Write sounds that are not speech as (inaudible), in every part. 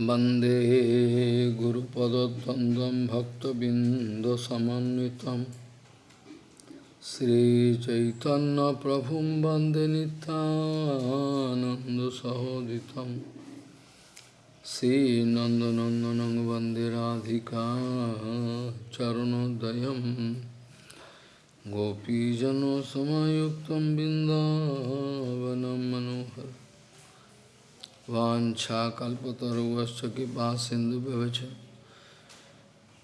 वंदे गुरुपदद्वन्द्वं भक्तबिन्दसमन्वितं। श्रीचैतन्यप्रभुं वंदे नितानन्दसहोदितं श्रीनन्दनन्दनं वंदे राधिका चरणोदयं। गोपीजनसमयुक्तं बिन्दावनं मनोहर वाञ्छाकल्पतरुवश्च कृपा सिन्धुभ्यश्च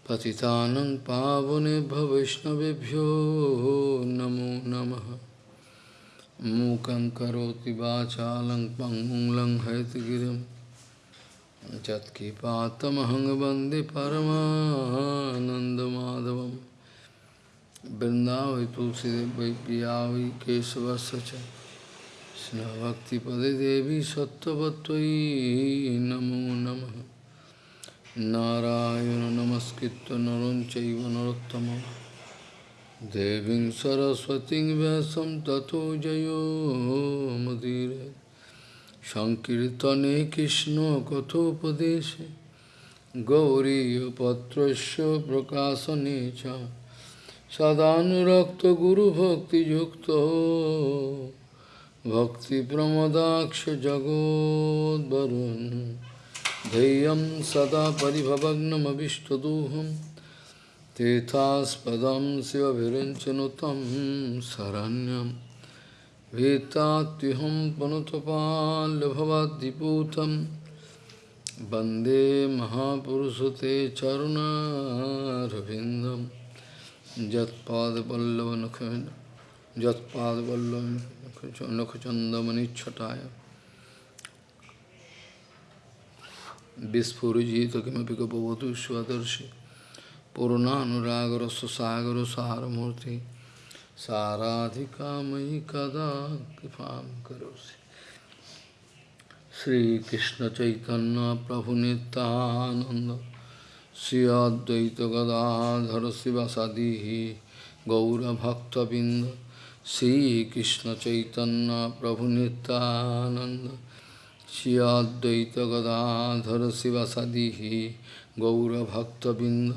पतितानं पावनेभ्यो वैष्णवेभ्यो नमो नमः। मूकं करोति वाचालं पङ्गुं लङ्घयतगिरिं यत्कृपातमहं वंदे परमानन्दमाधवं तुलसीदेव वै Bhakti Devi Sattvatvai Namo Namaha Narayana Namaskritta Naram Chaiva Narottama Deving Saraswati Vyasam Tato Jayo Madire Sankirtane Krishna Kathopadeshe Gauriya Patrasya Prakasanecha Sadhanurakta Guru Bhakti Yukta भक्तिप्रमदाक्षजगोद्वरुन् धैर्यं सदा परिभवग्नमभिष्टदोहं तेथास्पदं शिवभिरञ्चनुतं शरण्यं भीतात्युहं पुनतपाल्भवाद्दिपूतं वंदे महापुरुषते चरुणारविन्दं यत्पादपल्लवनखं यत्पादपल्लवं नखचंदमणिछटाया विस्फुजित किमपि गपवधु स्वदर्शि पूर्णानुरागर सागर सारमूर्ति साराधिका मयि कदा कृपा करोसि श्रीकृष्ण चैतन्य प्रभु Nityanand Shri Advaita Gadadhar शिवसदी गौरभक्तबिंद Sri Krishna Chaitanya Prabhu Nityananda Shri Advaita Gadadhara Sivasadihi Gaura Bhakta Binda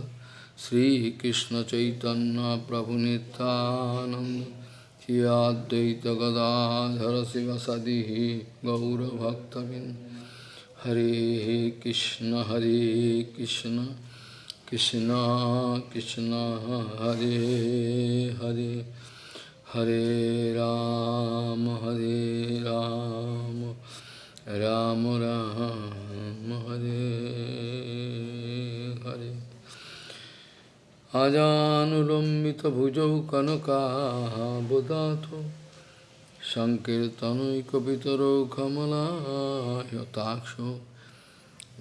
Sri Krishna Chaitanya Prabhu Nityananda Shri Advaita Gadadhara Sivasadihi Gaura Bhakta Binda Hare Krishna Hare Krishna Krishna Krishna Hare Hare হরে রাম হরে Ram Ram Ram, Hare Hare. আজানুলম্বিত ভুজৌ কনকাবদাত সংকীর্তনৈকিতর কমলায়তাক্ষ।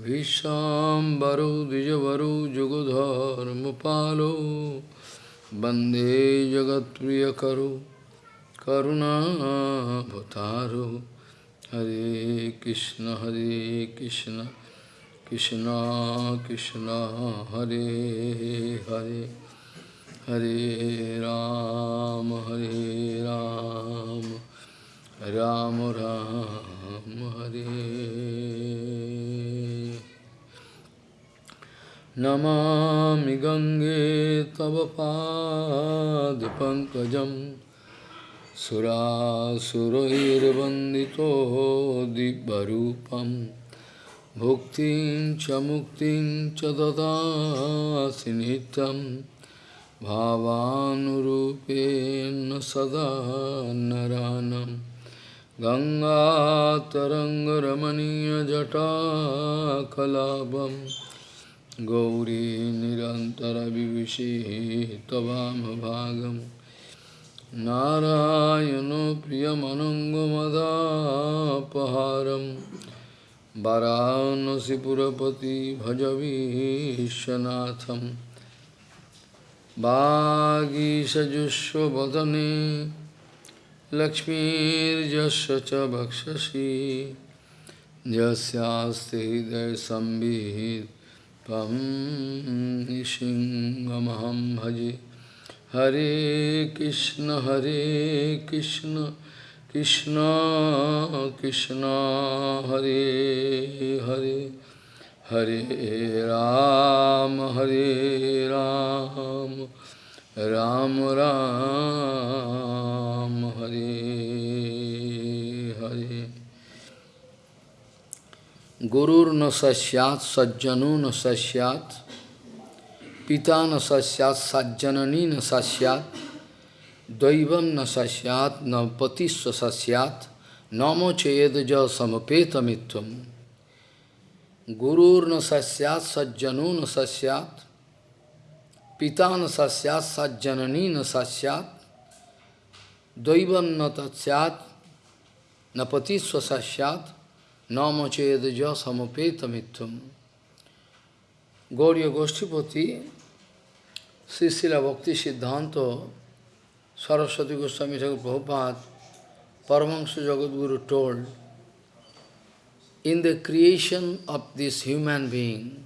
ভীষাম্বরৌ দ্বিজবরৌ যুগধর্ম পালৌ jugodharmapalo Bande Jagat Priya Karu Karuna Bhataru Hare Krishna Hare Krishna Krishna Krishna Hare Hare Hare Ram Hare Namami गङ्गे तव पादपङ्कजं सुरासुरैर्वन्दितो दिव्यरूपं भुक्तिं च मुक्तिं च ददासि नित्यं। भावानुरूपेण सदा नरानं। गङ्गातरङ्गरमणीयजटाकलापम्। गौरी निरन्तरविविशेः त्ववामभागं नारायणो प्रियमनङ्गमदापहारं वरानसिपुरपति भजवीशनाथं वागीषजुष्वदने लक्ष्मीर्यस्य च भक्षसि। यस्यास्ति हृदयसंवित् Tam Nishingamaham Bhaji Hare Krishna Hare Krishna Krishna Krishna Hare Hare Hare Ram, Hare Ram, Ram Ram, Hare. Gurur na sasyat, sajjanu na sasyat, pita na sasyat, sajjanani na sasyat, daivam na sasyat, na patisva sasyat, namo chedaja samapeta mitvam. Gurur na sasyat, sajjanu na sasyat, pita na sasyat, sajjanani na sasyat, daivam na tatsyat, na patisva sasyat, Nama chedaja samapeta mitvam. Gauriya Goshtipati, Srisila Bhakti Siddhanta, Saraswati Goswami Thakur Prabhupada, Paramahansa Jagadguru told, in the creation of this human being,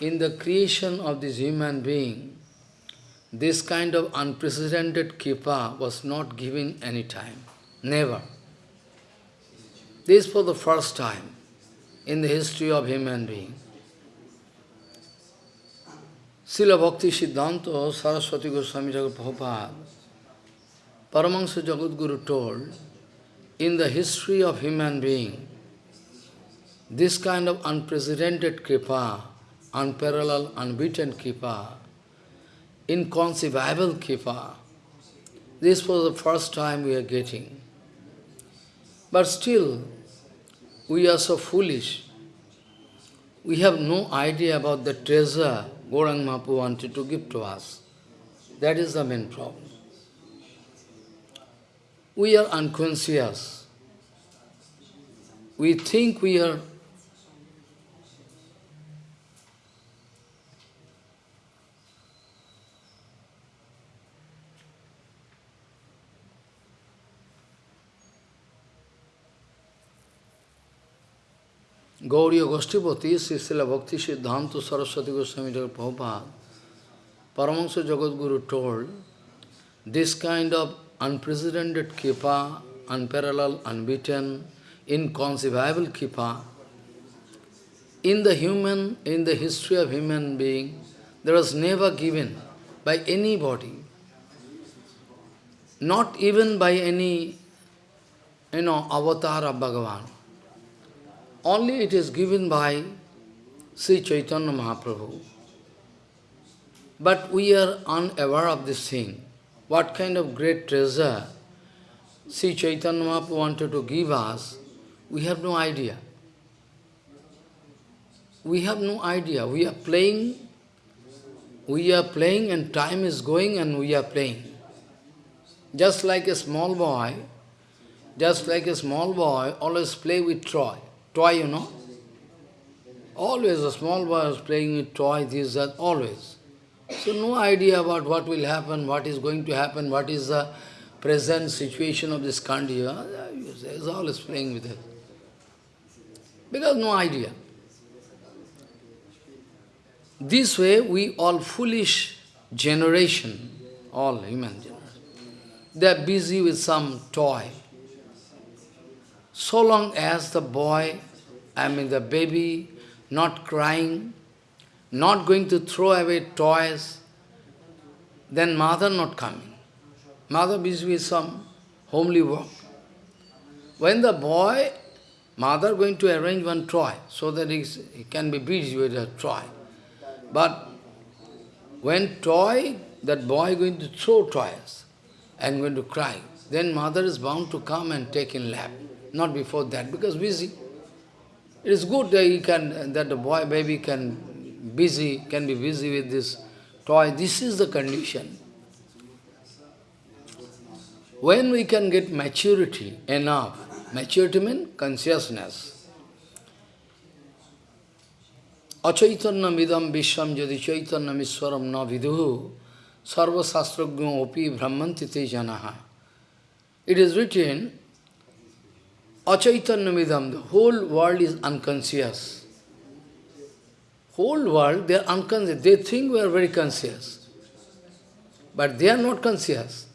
in the creation of this human being, this kind of unprecedented kripa was not given any time, never. This for the first time in the history of human being. Srila Bhakti Siddhanta Saraswati Goswami Jagat Prabhupada, Paramahansa Jagadguru told, in the history of human being, this kind of unprecedented kripa, unparalleled, unbeaten kripa, inconceivable kripa, this was the first time we are getting. But still, we are so foolish. We have no idea about the treasure Gaurang Mahaprabhu wanted to give to us. That is the main problem. We are unconscious. We think we are Gauriya Goshtipati, Srila Bhakti Siddhanta Saraswati Goswami Prabhupada, Paramahansa Jagadguru told, this kind of unprecedented kripa, unparalleled, unbeaten, inconceivable kripa, in the human, in the history of human being, there was never given by anybody, not even by any, you know, avatar of Bhagavan. Only it is given by Sri Chaitanya Mahaprabhu. But we are unaware of this thing. What kind of great treasure Sri Chaitanya Mahaprabhu wanted to give us, we have no idea. We have no idea. We are playing, we are playing and time is going and we are playing. Just like a small boy, just like a small boy always play with toy toy, you know. Always a small boy is playing with toy, this, that, always. So no idea about what will happen, what is going to happen, what is the present situation of this country. Uh, is always playing with it. Because no idea. This way, we all foolish generation, all human generation, they are busy with some toy. So long as the boy, I mean the baby, not crying, not going to throw away toys, then mother not coming. Mother busy with some homely work. When the boy, mother going to arrange one toy, so that he can be busy with a toy. But when toy, that boy going to throw toys and going to cry, then mother is bound to come and take in lap not before that, because busy. It is good that he can, that the boy, baby can busy, can be busy with this toy. This is the condition. When we can get maturity enough, maturity means consciousness. Achaitanya midam vishwam jadi chaitanya miswaram na viduhu sarva sastragyo opi brahmanti te janaha. It is written, Achaitanyamidam, the whole world is unconscious. Whole world, they are unconscious. They think we are very conscious. But they are not conscious.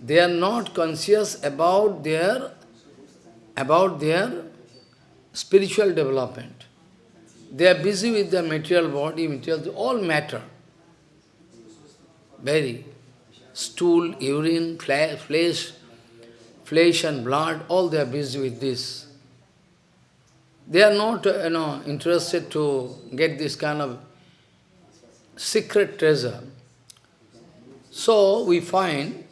They are not conscious about their, about their spiritual development. They are busy with their material body, material, all matter. Very. Stool, urine, flesh, flesh and blood, all they are busy with this. They are not, you know, interested to get this kind of secret treasure. So we find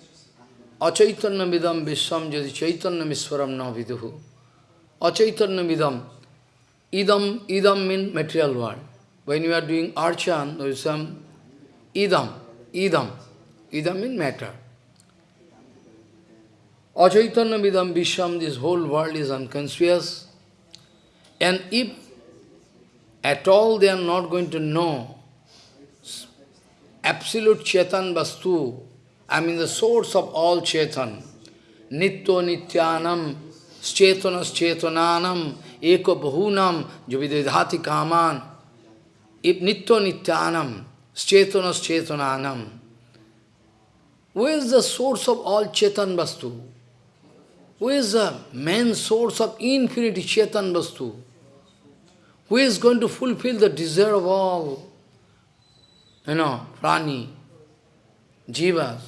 Achaitanya vidam vishwam jadi chaitanya miswaram na viduhu. Achaitanya vidam. Idam, idam means material world. When you are doing archan, there is some idam, idam. Idam means matter. Achaitanya vidam vishwam, this whole world is unconscious. And if at all they are not going to know absolute Chetan Vastu, I mean the source of all Chetan, Nitto Nityanam, Chetanas Chetananam, Eko Bahunam, Juvidhati Kaman, if Nitto Nityanam, Chetanas Chetananam, who is the source of all Chetan Vastu? Who is the main source of infinity Chetan Vastu? Who is going to fulfill the desire of all you know, prani, jivas.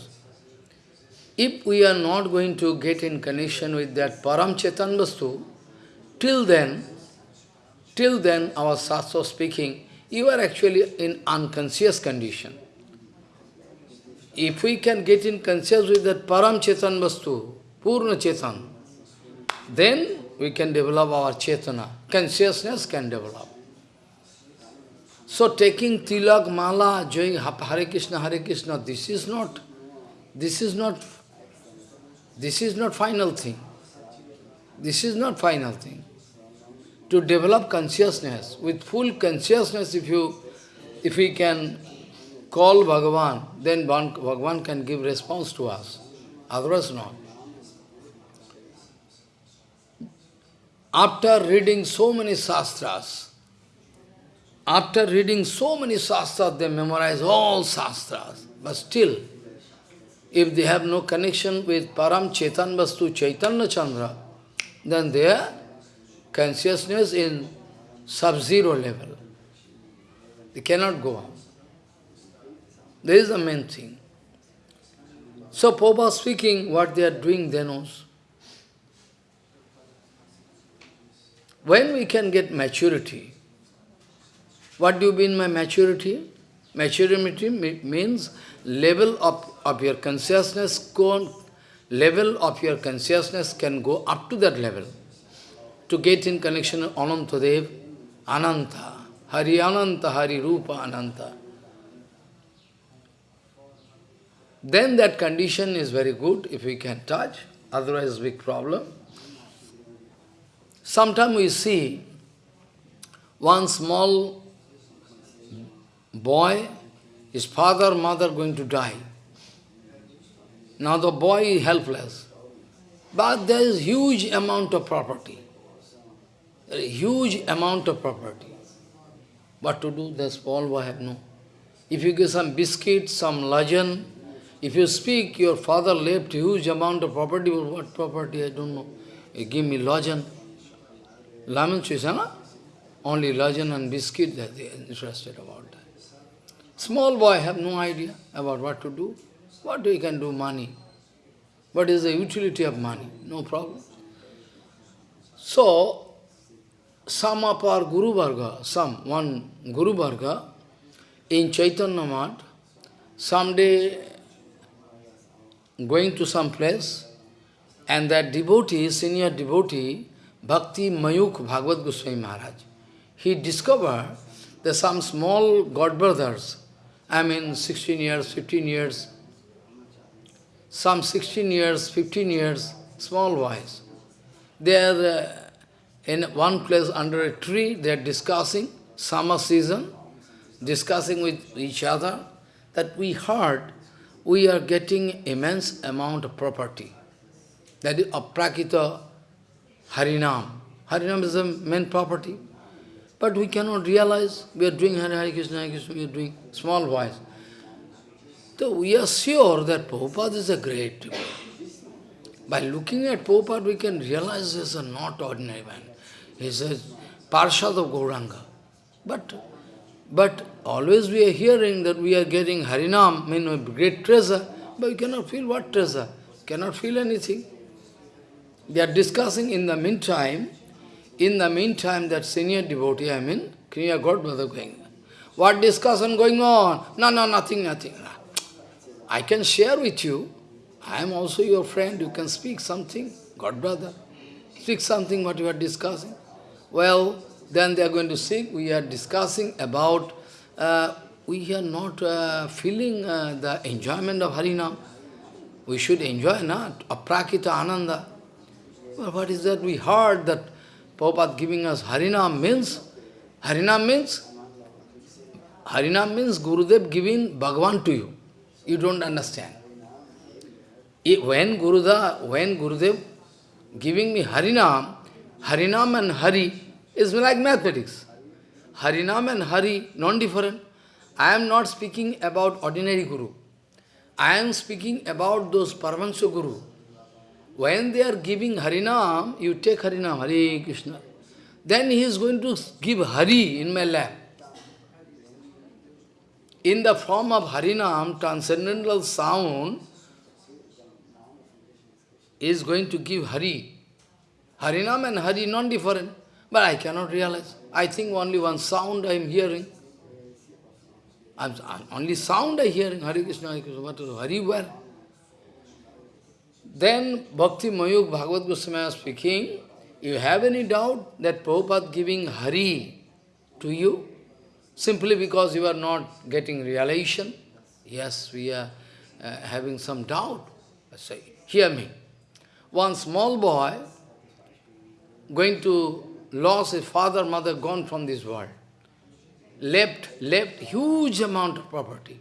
If we are not going to get in connection with that param chetan vastu, till then, till then our sastra speaking, you are actually in unconscious condition. If we can get in conscious with that param chetan vastu, purna chetan, then we can develop our chetana, consciousness can develop. So taking tilak, mala, doing Hare Krishna, Hare Krishna, this is not, this is not, this is not final thing. This is not final thing. To develop consciousness, with full consciousness, if you, if we can call Bhagavan, then Bhagavan can give response to us. Otherwise not. After reading so many sastras, after reading so many shastras, they memorize all shastras. But still, if they have no connection with Param Chetan Vastu Chaitanya Chandra, then their consciousness in sub-zero level. They cannot go on. This is the main thing. So Popa speaking, what they are doing, they knows. When we can get maturity, what do you mean by maturity? Maturity means level of, of your consciousness, level of your consciousness can go up to that level. To get in connection with Anantadev, Ananta, Hari Ananta, Hari Rupa Ananta. Then that condition is very good if we can touch, otherwise big problem. Sometimes we see one small boy, his father, mother going to die. Now the boy is helpless. But there is huge amount of property. Huge amount of property. What to do? The small boy have no. If you give some biscuit, some lajan, if you speak, your father left huge amount of property, what property, I don't know. You give me lajan. Laman Chisana? Only lajan and biscuit that they are interested about that. Small boy have no idea about what to do. What we can do money? What is the utility of money? No problem. So, some of our Guru Varga, some, one Guru Varga in Chaitanya Mat, someday going to some place, and that devotee, senior devotee, Bhakti Mayukh Bhagavat Goswami Maharaj, he discovered that some small god brothers, I mean 16 years, 15 years, some 16 years, 15 years, small boys. They are uh, in one place under a tree, they are discussing, summer season, discussing with each other, that we heard we are getting immense amount of property. That is aprakita harinam. Harinam is the main property. But we cannot realize we are doing Hare Hare Krishna, Hare Krishna, we are doing small voice. So we are sure that Prabhupada is a great By looking at Prabhupada, we can realize he is a not ordinary man. He is a Parshad of Gauranga. But, but always we are hearing that we are getting Harinam, mean great treasure, but we cannot feel what treasure, cannot feel anything. They are discussing in the meantime, in the meantime that senior devotee, I mean, Kriya Godmother going. What discussion going on? No, no, nothing, nothing. I can share with you. I am also your friend. You can speak something, God brother. Speak something what you are discussing. Well, then they are going to speak. We are discussing about, uh, we are not uh, feeling uh, the enjoyment of Harinam. We should enjoy, not Aprakita Ananda. What is that? We heard that Prabhupada giving us Harinam means, Harinam means, Harinam means Gurudev giving Bhagavan to you. You don't understand. When Gurudev, when Gurudev giving me Harinam, Harinam and Hari is like mathematics. Harinam and Hari, non-different. I am not speaking about ordinary Guru. I am speaking about those Paramahansa Guru. When they are giving Harinam, you take Harinam, Hare Krishna. Then he is going to give Hari in my lap. In the form of Harinam, transcendental sound, is going to give Hari. Harinam and Hari non-different, but I cannot realize. I think only one sound I am hearing. I'm, only sound I hearing, Hare Krishna, Hare Krishna, what is Hari where? Then Bhakti Mayukh Bhagavat Goswami is speaking, you have any doubt that Prabhupada giving Hari to you? Simply because you are not getting realization? Yes, we are uh, having some doubt. I say, hear me. One small boy going to lose his father, mother, gone from this world. Left, left huge amount of property.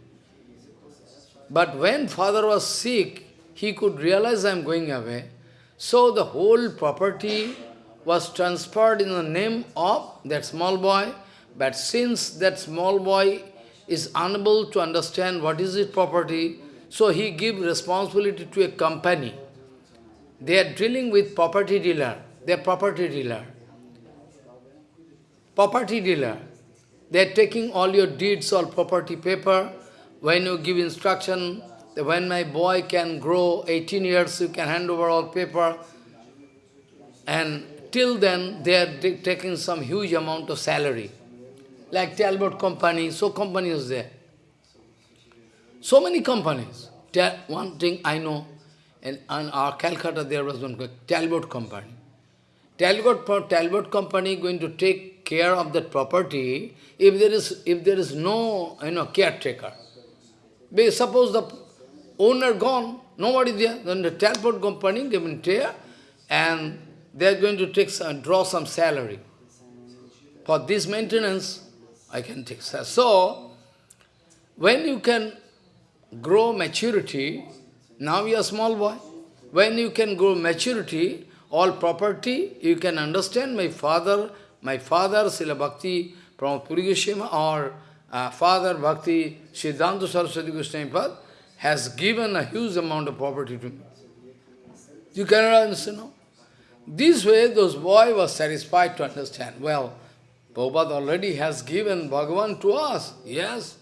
But when father was sick, he could realize I am going away. So the whole property was transferred in the name of that small boy. But since that small boy is unable to understand what is his property, so he give responsibility to a company. They are dealing with property dealer. They are property dealer. Property dealer. They are taking all your deeds, all property paper. When you give instruction, when my boy can grow 18 years, you can hand over all paper. And till then, they are taking some huge amount of salary. Like Talbot company, so company is there. So many companies. One thing I know, in, in our Calcutta there was one Talbot company. Talbot, Talbot company going to take care of that property if there is if there is no you know caretaker. Suppose the owner gone, nobody there, then the transport company given care and they are going to take some, draw some salary. For this maintenance, I can take salary. So, when you can grow maturity, now you are small boy, when you can grow maturity, all property, you can understand my father, my father, Srila Bhakti from Puri or uh, Father Bhakti Siddhanta Saraswati Goswami has given a huge amount of property to me. You cannot understand, no? This way, those boy was satisfied to understand. Well, Prabhupada already has given Bhagavan to us. Yes,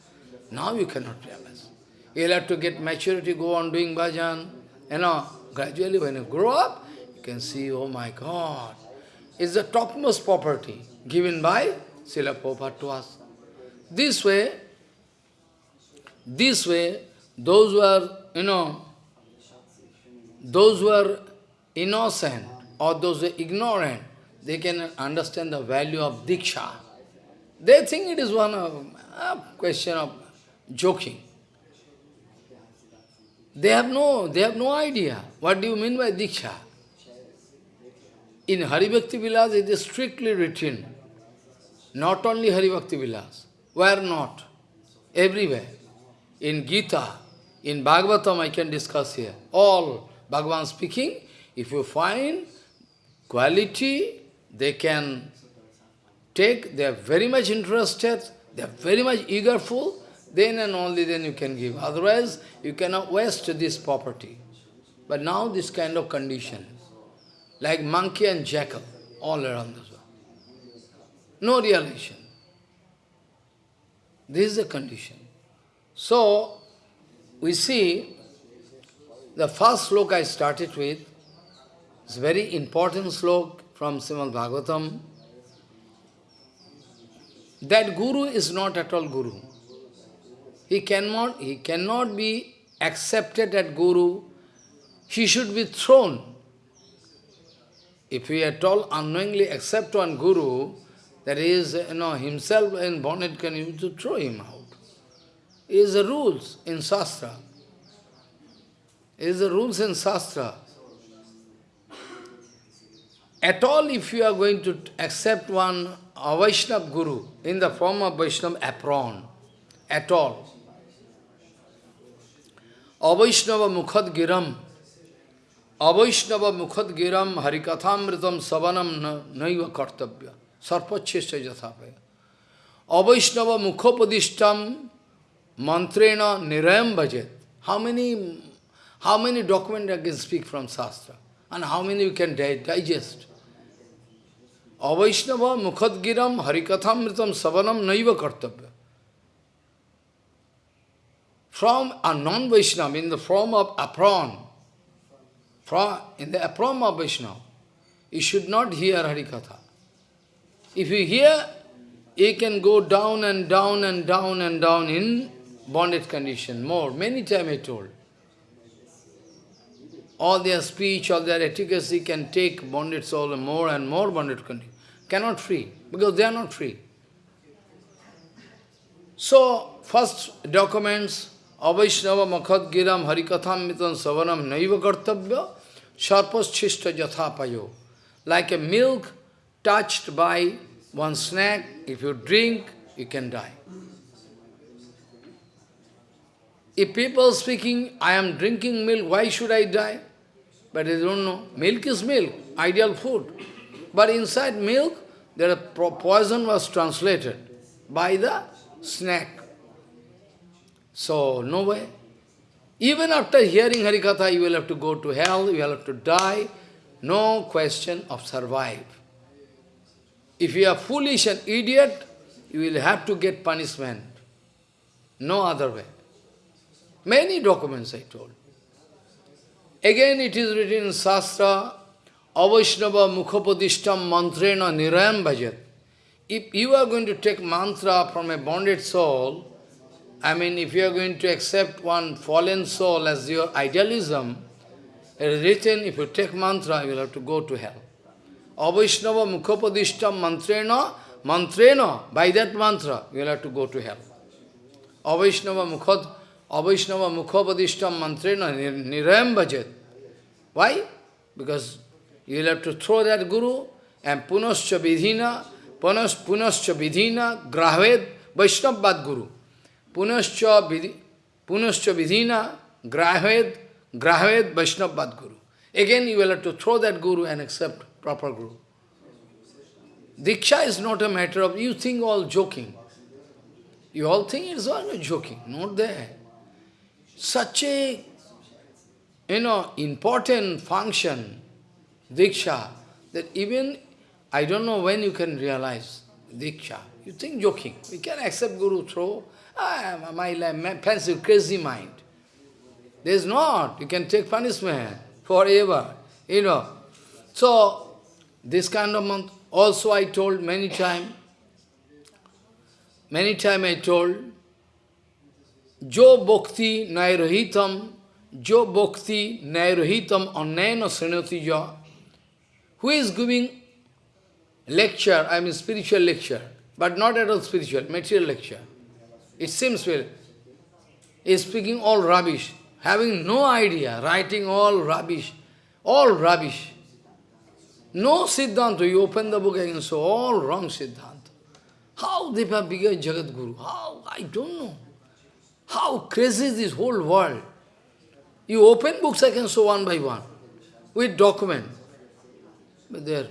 now you cannot realize. You'll have to get maturity, go on doing bhajan. You know, gradually when you grow up, you can see, oh my God, it's the topmost property given by Srila Prabhupada to us. This way, this way, those who are, you know, those who are innocent or those who are ignorant, they can understand the value of Diksha. They think it is one of, a question of joking. They have no, they have no idea. What do you mean by Diksha? In Haribhakti Vilas, it is strictly written. Not only Haribhakti Vilas. Where not? Everywhere. In Gita, in Bhagavatam I can discuss here. All Bhagavan speaking, if you find quality, they can take, they are very much interested, they are very much eagerful, then and only then you can give. Otherwise, you cannot waste this property. But now this kind of condition, like monkey and jackal, all around the world. No realization. This is the condition. So, we see the first slok I started with, is very important slok from Srimad Bhagavatam. That guru is not at all guru. He cannot, he cannot be accepted as guru. He should be thrown. If we at all unknowingly accept one guru, that is, you know, himself in bonnet can you to throw him out. Is the rules in Shastra. Is the rules in Shastra. At all, if you are going to accept one Vaishnava Guru in the form of Vaishnava apron, at all, Avaishnava Mukhad Giram, Avaishnava Mukhad Giram Harikathamritam Savanam Naiva Kartabhya, Sarpachesha Jathapaya. Avaishnava Mukhopadishtam Mantrena Nirayam Bhajet. How many, how many documents I can speak from Shastra? And how many you can digest? Avaishnava Mukhadgiram Harikathamritam Savanam Naiva Kartabhya. From a non-Vaishnava, in the form of apron, from, in the apron of Vaishnava, you should not hear Harikatha. If you hear, you can go down and down and down and down in bonded condition, more, many times I told. All their speech, all their efficacy can take bonded soul more and more bonded condition. Cannot free, because they are not free. So, first documents, Avaishnava Makhat Giram Harikatham Mitan Savanam Naiva Kartabhya Sharpas Chishta Jathapayo. Like a milk touched by one snack, if you drink, you can die. If people speaking, I am drinking milk, why should I die? But they don't know. Milk is milk, ideal food. But inside milk, there a poison was translated by the snack. So, no way. Even after hearing Harikatha, you will have to go to hell, you will have to die. No question of survive. If you are foolish and idiot, you will have to get punishment. No other way. Many documents I told. Again it is written in Shastra, Avaishnava Mukhapadishtam Mantrena Nirayam Bhajat. If you are going to take mantra from a bonded soul, I mean, if you are going to accept one fallen soul as your idealism, it is written, if you take mantra, you will have to go to hell. Avaishnava Mukhapadishtam Mantrena, Mantrena, by that mantra, you will have to go to hell. Avaishnava Mukhad, Avaishnava Mukhapadishtam Mantrena Nirayam Bhajet. Why? Because you will have to throw that Guru and Punascha Vidhina, Punas, Punascha Vidhina, Grahved, Vaishnavad Guru. Punascha, vidhi, punascha Vidhina, Grahved, Grahved, Vaishnavad Guru. Again you will have to throw that Guru and accept proper Guru. Diksha is not a matter of, you think all joking. You all think it's all joking, not there. Such a, you know, important function, Diksha, that even, I don't know when you can realize Diksha. You think joking. We can accept Guru through, ah, my, my fancy, crazy mind. There's not. You can take punishment forever, you know. So, this kind of month, also I told many time, many time I told, Jo bhakti nairohitam, jo bhakti nairohitam annayana srinati Who is giving lecture, I mean spiritual lecture, but not at all spiritual, material lecture. It seems well. Is speaking all rubbish, having no idea, writing all rubbish, all rubbish. No Siddhanta, you open the book again, so all wrong Siddhanta. How they have become Jagat Guru? How? I don't know. How crazy is this whole world? You open books, I can show one by one, with document. But they are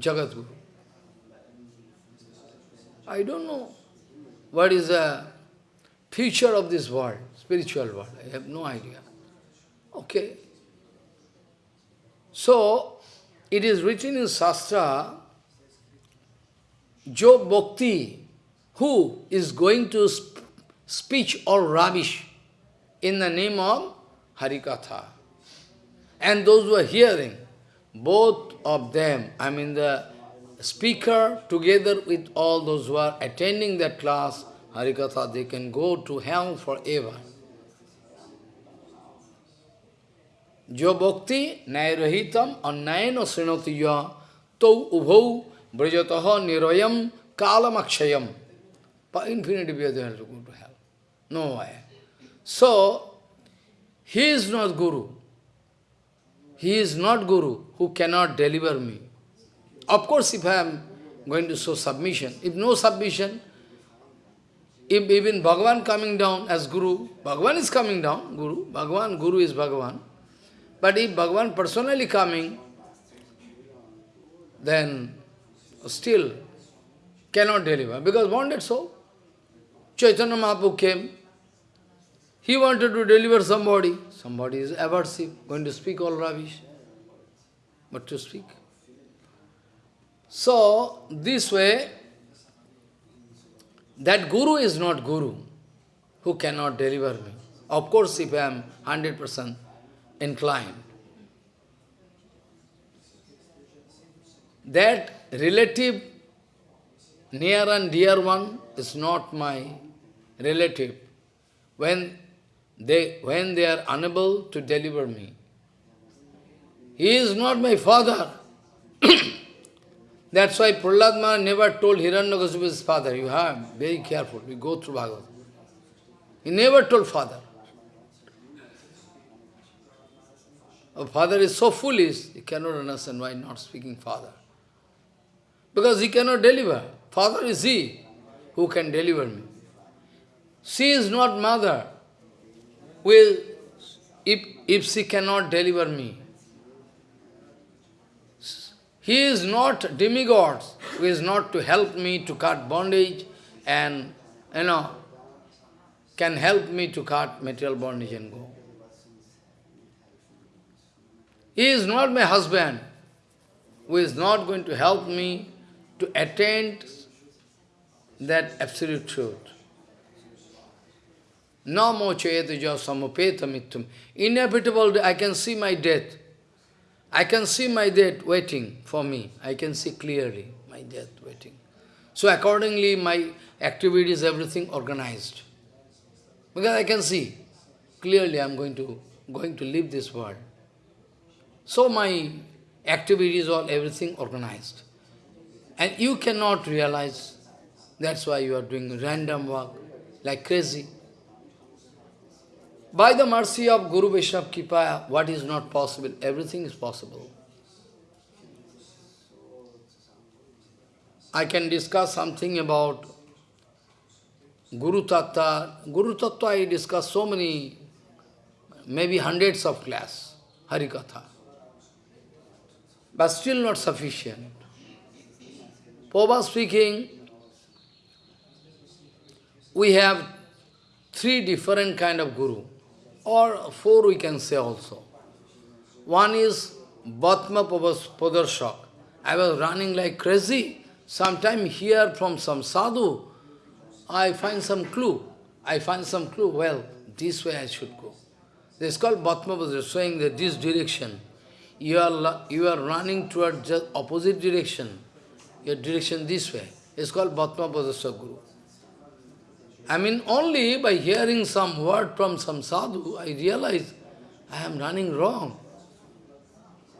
Jagat Guru. I don't know what is the future of this world, spiritual world. I have no idea. Okay. So, it is written in Shastra, Jo Bhakti, who is going to speech all rubbish in the name of Harikatha. And those who are hearing, both of them, I mean the speaker together with all those who are attending that class, Harikatha, they can go to hell forever. Jo bhakti nairahitam annayana srinatiya tau ubhau brajataha nirayam kalamakshayam. They have to go to hell. No way. So, he is not Guru. He is not Guru who cannot deliver me. Of course, if I am going to show submission, if no submission, if even Bhagavan coming down as Guru, Bhagavan is coming down, Guru, Bhagavan, Guru is Bhagavan. But if Bhagavan personally coming, then still cannot deliver, because wanted so. Chaitanya Mahaprabhu came, he wanted to deliver somebody. Somebody is aversive, going to speak all rubbish. What to speak? So, this way, that Guru is not Guru, who cannot deliver me. Of course, if I am 100% inclined. That relative, near and dear one, is not my relative. When they, when they are unable to deliver me. He is not my father. (coughs) That's why Prahlad Maharaj never told Hiranyakasipu his father. You have, very careful, we go through Bhagavad. He never told father. A father is so foolish, he cannot understand why not speaking father. Because he cannot deliver. Father is he who can deliver me. She is not mother will, if, if she cannot deliver me, he is not demigod, who is not to help me to cut bondage and, you know, can help me to cut material bondage and go. He is not my husband, who is not going to help me to attain that absolute truth. No more chayatuja samupeta mittum. Inevitable, I can see my death. I can see my death waiting for me. I can see clearly my death waiting. So accordingly, my activities, everything organized. Because I can see clearly I am going to going to leave this world. So my activities, all everything organized. And you cannot realize, that's why you are doing random work, like crazy. By the mercy of Guru Vaishnava Kripa, what is not possible, everything is possible. I can discuss something about Guru Tattva. Guru Tattva I discuss so many, maybe hundreds of class, Harikatha. But still not sufficient. Pova speaking, we have three different kind of guru or four we can say also. One is Vartma Pradarshak. I was running like crazy. Sometime here from some sadhu, I find some clue. I find some clue, well, this way I should go. This is called Vartma Pradarshak, showing that this direction. You are, you are running towards just opposite direction. Your direction this way. It's called Vartma Pradarshak Guru. I mean, only by hearing some word from some sadhu, I realize I am running wrong.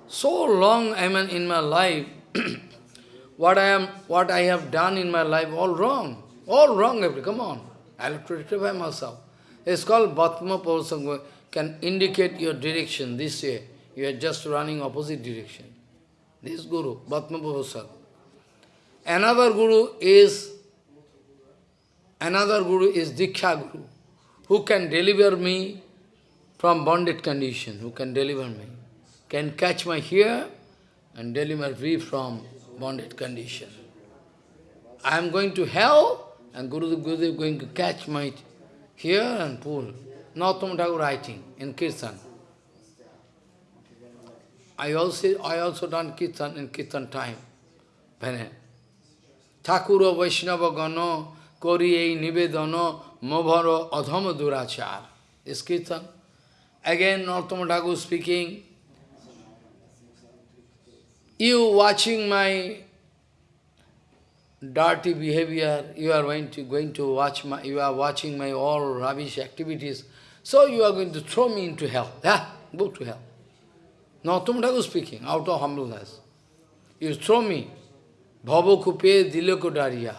So long I am in my life, (clears throat) what I am, what I have done in my life, all wrong. All wrong, every, come on. I have to rectify myself. It's called Bhatma Pausanga, can indicate your direction this way. You are just running opposite direction. This Guru, Bhatma Pausanga. Another Guru is Another Guru is Diksha Guru, who can deliver me from bonded condition, who can deliver me, can catch my hair and deliver me from bonded condition. I am going to hell, and Guru Guru is going to catch my hair and pull. Narottam Thakur writing in Kirtan. I also, I also done Kirtan in Kirtan time. When Thakura Vaishnava Gano koriye nivedano mavaro adhama durachar. Is kirtan. Again, Narottam speaking, you watching my dirty behavior, you are going to, going to watch my, you are watching my all rubbish activities, so you are going to throw me into hell. Yeah, go to hell. Narottam Thakur speaking, out of humbleness. You throw me. Bhavo kupe dileko dariya.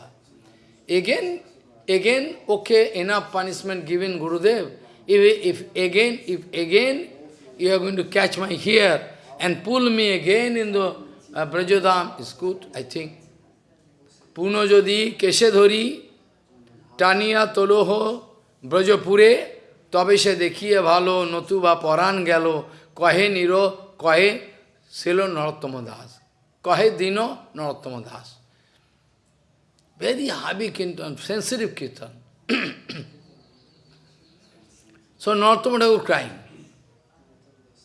Again, again, okay, enough punishment given Gurudev. If, if again, if again you are going to catch my hair and pull me again in the uh, Brajodham, it's good, I think. পুনঃ যদি কেশে ধরি টানিয়া তোলহ ব্রজপুরে তবে সে দেখিয়ে ভালো নতুবা পরাণ গেল কহে নির কহে ছিল নরোত্তম দাস কহে দিন নরোত্তম very heavy kirtan, sensitive kirtan. (clears throat) so Narottama Thakur crying.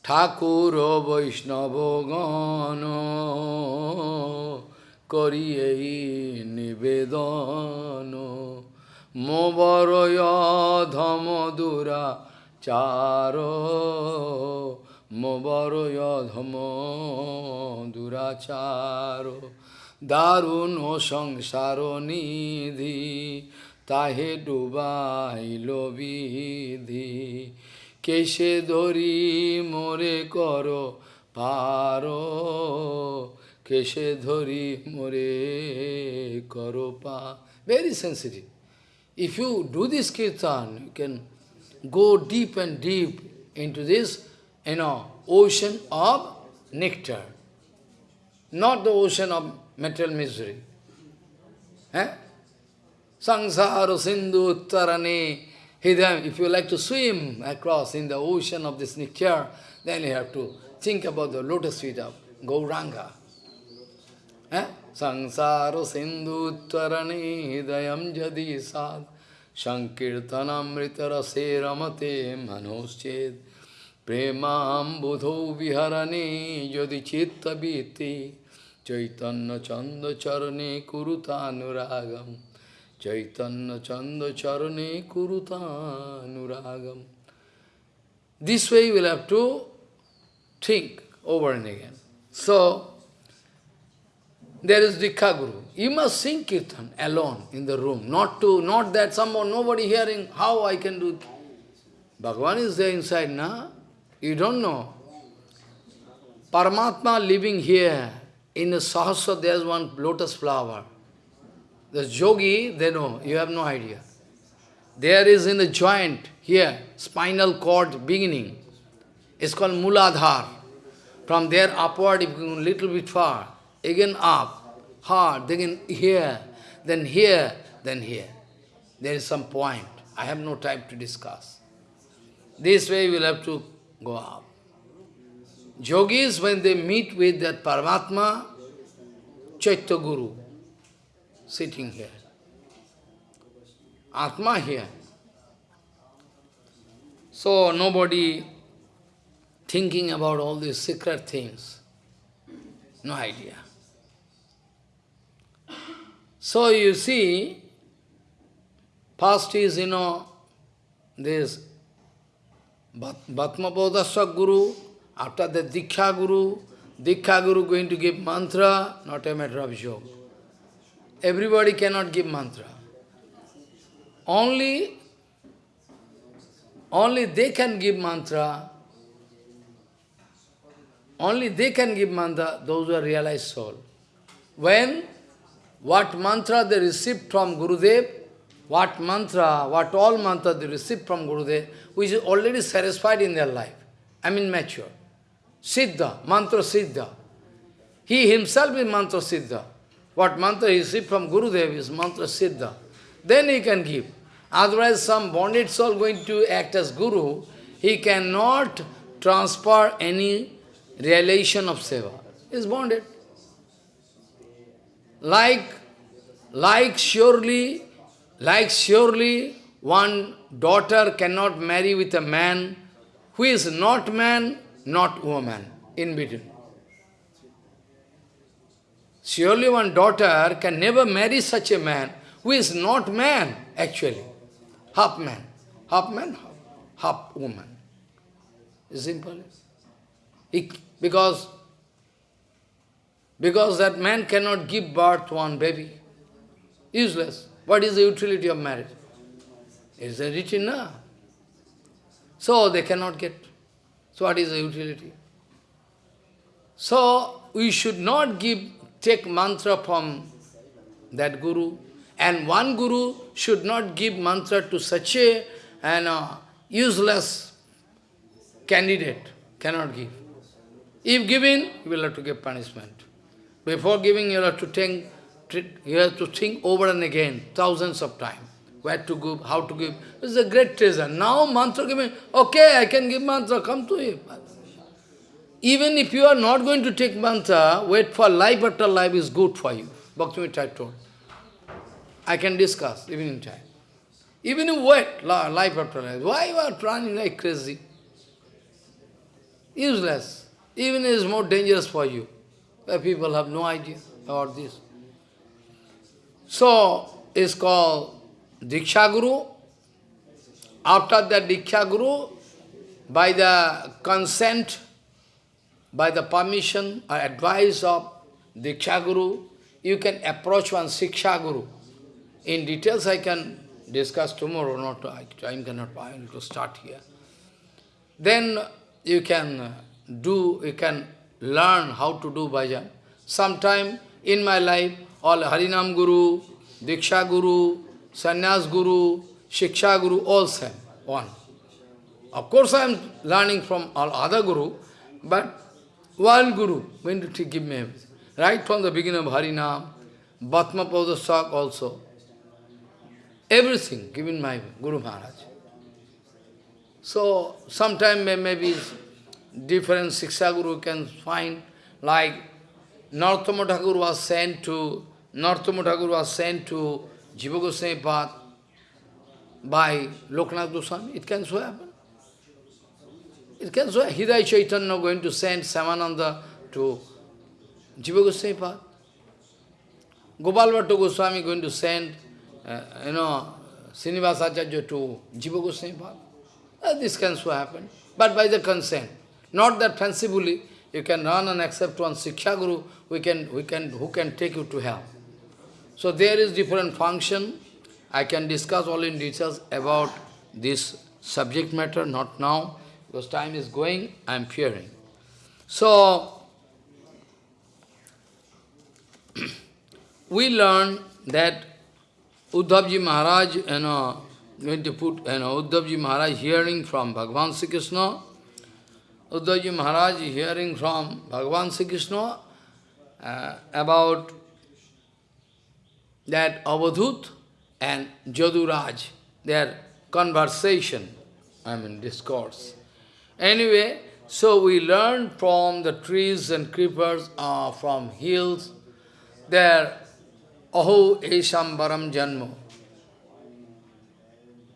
ঠাকুর বৈষ্ণব গণ করি এই নিবেদন মোবরয় ধম দুরা চার মোবরয় ধম দুরাচার দারুণ সংসার নিধি তাহে ডুবাইল বিধি কেশে ধরি মোরে কর পার কেশে ধরি মোরে কর পা very sensitive. If you do this kirtan, you can go deep and deep into this, you know, ocean of nectar, not the ocean of material misery. Eh? Sangsara Sindhu uttarani Hidayam. If you like to swim across in the ocean of this nectar, then you have to think about the lotus feet of Gauranga. Eh? Sangsara Sindhu uttarani Hidayam Jadi Sad Manosched Premam Budho Viharane Jadi Chitta Biti Chaitanya Chandra Charane Kurutanuragam Chaitanya Chandra Charane Kurutanuragam This way you will have to think over and again. So, there is Diksha Guru. You must sing Kirtan alone in the room, not to, not that someone, nobody hearing, how I can do. Bhagavan is there inside, na? You don't know. Paramatma living here, in the Sahasra there is one lotus flower. The yogi, they know, you have no idea. There is in the joint, here, spinal cord beginning. It's called Muladhar. From there upward, if you go a little bit far, again up, hard, then here, then here, then here. There is some point. I have no time to discuss. This way we will have to go up. Yogis, when they meet with that Paramatma, Chaitya Guru, sitting here. Atma here. So nobody thinking about all these secret things. No idea. So you see, first is, you know, this Vartma Pradarshak Guru, after the Diksha Guru, Diksha Guru going to give mantra, not a matter of joke. Everybody cannot give mantra. Only, only they can give mantra, only they can give mantra, those who are realized soul. When, what mantra they received from Gurudev, what mantra, what all mantra they received from Gurudev, which is already satisfied in their life. I mean mature. Siddha, mantra siddha. He himself is mantra siddha. What mantra he received from Gurudev is mantra siddha. Then he can give. Otherwise some bonded soul going to act as Guru, he cannot transfer any realization of seva. Is bonded. Like, like surely, like surely one daughter cannot marry with a man who is not man, not woman, in between. Surely one daughter can never marry such a man who is not man, actually. Half man. Half man, half, half woman. Simple. because, because that man cannot give birth to one baby. Useless. What is the utility of marriage? Is it written now? So they cannot get. So what is the utility? So we should not give take mantra from that guru. And one guru should not give mantra to such a and, uh, useless candidate. Cannot give. If given, you will have to give punishment. Before giving, you have to think, you have to think over and again, thousands of times. Where to give, how to give. It's a great treasure. Now mantra giving, okay, I can give mantra, come to you. Even if you are not going to take mantra, wait for life after life is good for you. Bhaktivinoda told. I can discuss, even in time. Even if wait, life after life. Why you are running like crazy? Useless. Even is more dangerous for you. People have no idea about this. So, it's called Diksha Guru. After that Diksha Guru, by the consent by the permission or advice of Diksha Guru, you can approach one Siksha Guru. In details I can discuss tomorrow, not I, time cannot I need to start here. Then you can do, you can learn how to do bhajan. Sometime in my life, all Harinam Guru, Diksha Guru, Sannyas Guru, Shiksha Guru, all same, one. Of course I am learning from all other Guru, but one Guru going to give me. Right from the beginning of Harinam, Vartma Pradarshak also. Everything given my Guru Maharaj. So, sometime maybe different Siksha Guru can find, like Narottama Thakur was sent to, Narottama Thakur was sent to Jiva Goswami Path by Loknath Goswami. It can so happen. It can so happen. Hidai Chaitanya going to send Samananda to Jiva Goswami Path. Gopal Bhatta Goswami going to send, uh, you know, Srinivas Acharya to Jiva Goswami Path. Uh, this can so happen, but by the consent. Not that fancifully, you can run and accept one Siksha Guru, we can, we can, who can take you to hell. So there is different function. I can discuss all in details about this subject matter, not now. Because time is going, I am fearing. So, (clears throat) we learn that Uddhavji Maharaj, you know, going to put, you know, Uddhavji Maharaj hearing from Bhagavan Sri Krishna, Uddhavji Maharaj hearing from Bhagavan Sri Krishna uh, about that Avadhut and Jaduraj, their conversation, I mean discourse. Anyway, so we learn from the trees and creepers, uh, from hills, there, aho eshambaram janmo.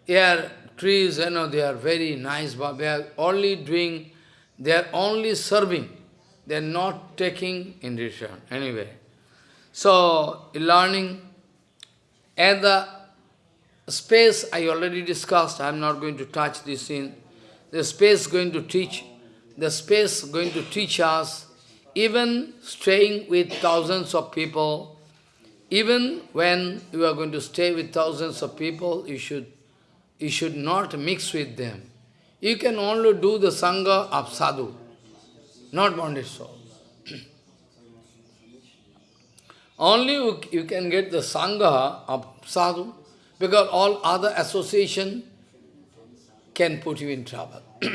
Here, trees, you know, they are very nice, but they are only doing, they are only serving. They are not taking in return. Anyway, so learning, and the space I already discussed, I am not going to touch this in the space going to teach, the space going to teach us, even staying with thousands of people, even when you are going to stay with thousands of people, you should, you should not mix with them. You can only do the Sangha of sadhu, not bonded soul. Only you, you can get the Sangha of sadhu, because all other association can put you in trouble. (coughs)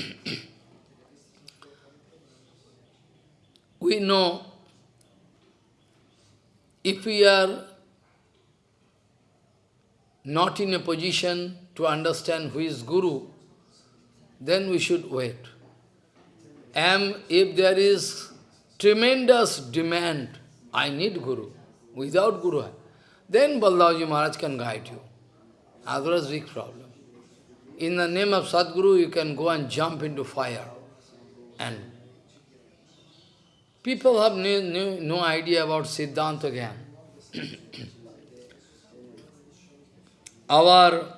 we know if we are not in a position to understand who is Guru, then we should wait. And if there is tremendous demand, I need Guru, without Guru, then Baldavji Maharaj can guide you. Otherwise, big problem. In the name of Sadguru, you can go and jump into fire. And people have no, no, no idea about Siddhanta again. (coughs) our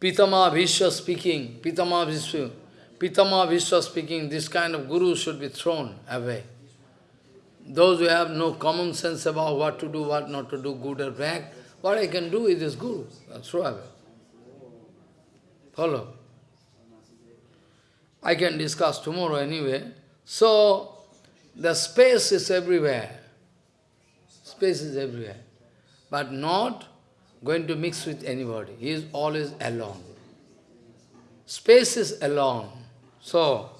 Pitama Vishwa speaking, Pitama Vishwa, Pitama Vishwa speaking, this kind of guru should be thrown away. Those who have no common sense about what to do, what not to do, good or bad, what I can do with this guru, throw away. Follow. I can discuss tomorrow anyway. So, the space is everywhere. Space is everywhere. But not going to mix with anybody. He is always alone. Space is alone. So,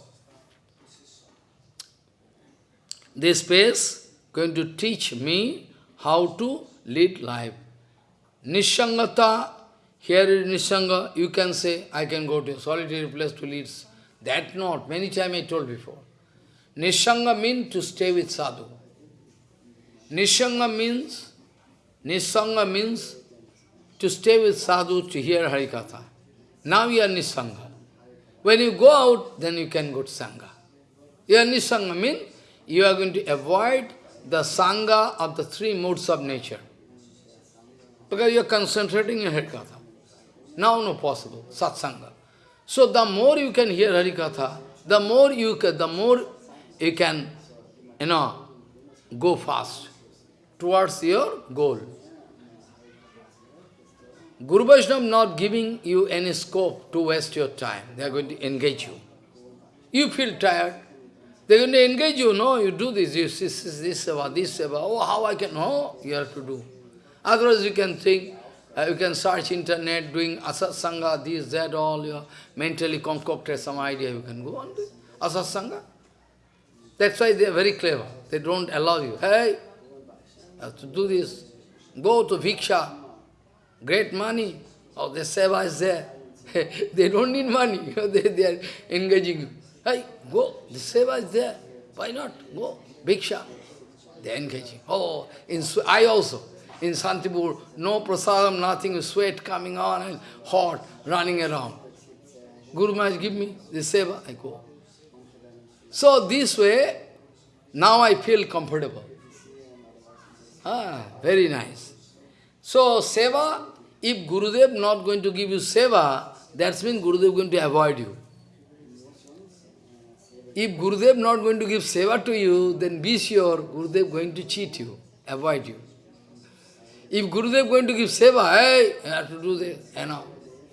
this space going to teach me how to lead life. Nishangata, here is Nishanga, you can say, I can go to a solitary place to lead. That not, many times I told before. Nishanga means to stay with sadhu. Nishanga means, Nishanga means to stay with sadhu to hear Harikatha. Now you are Nishanga. When you go out, then you can go to Sangha. You are Nisanga means you are going to avoid the Sangha of the three modes of nature. Because you are concentrating in Harikatha. Now no possible, Satsanga. So the more you can hear Harikatha, the more you can, the more you can, you know, go fast towards your goal. Guru Vaishnava not giving you any scope to waste your time. They are going to engage you. You feel tired. They are going to engage you. No, you do this, you see this, this, seva, this, seva. Oh, how I can? No, you have to do. Otherwise you can think, uh, you can search internet, doing asatsanga, this, that, all, you mentally concocted some idea, you can go on doing asatsanga. That's why they are very clever. They don't allow you. Hey, you have to do this. Go to Bhiksha. Great money. Oh, the seva is there. (laughs) they don't need money. (laughs) they, they are engaging you. Hey, go. The seva is there. Why not? Go. Bhiksha. Are engaging. Oh, in, I also. In Santipur, no prasadam, nothing, sweat coming on and hot, running around. Guru Maharaj, give me the seva. I go. So this way, now I feel comfortable. Ah, very nice. So, seva, if Gurudev not going to give you seva, that means Gurudev going to avoid you. If Gurudev not going to give seva to you, then be sure Gurudev going to cheat you, avoid you. If Gurudev going to give seva, hey, you have to do this, you know,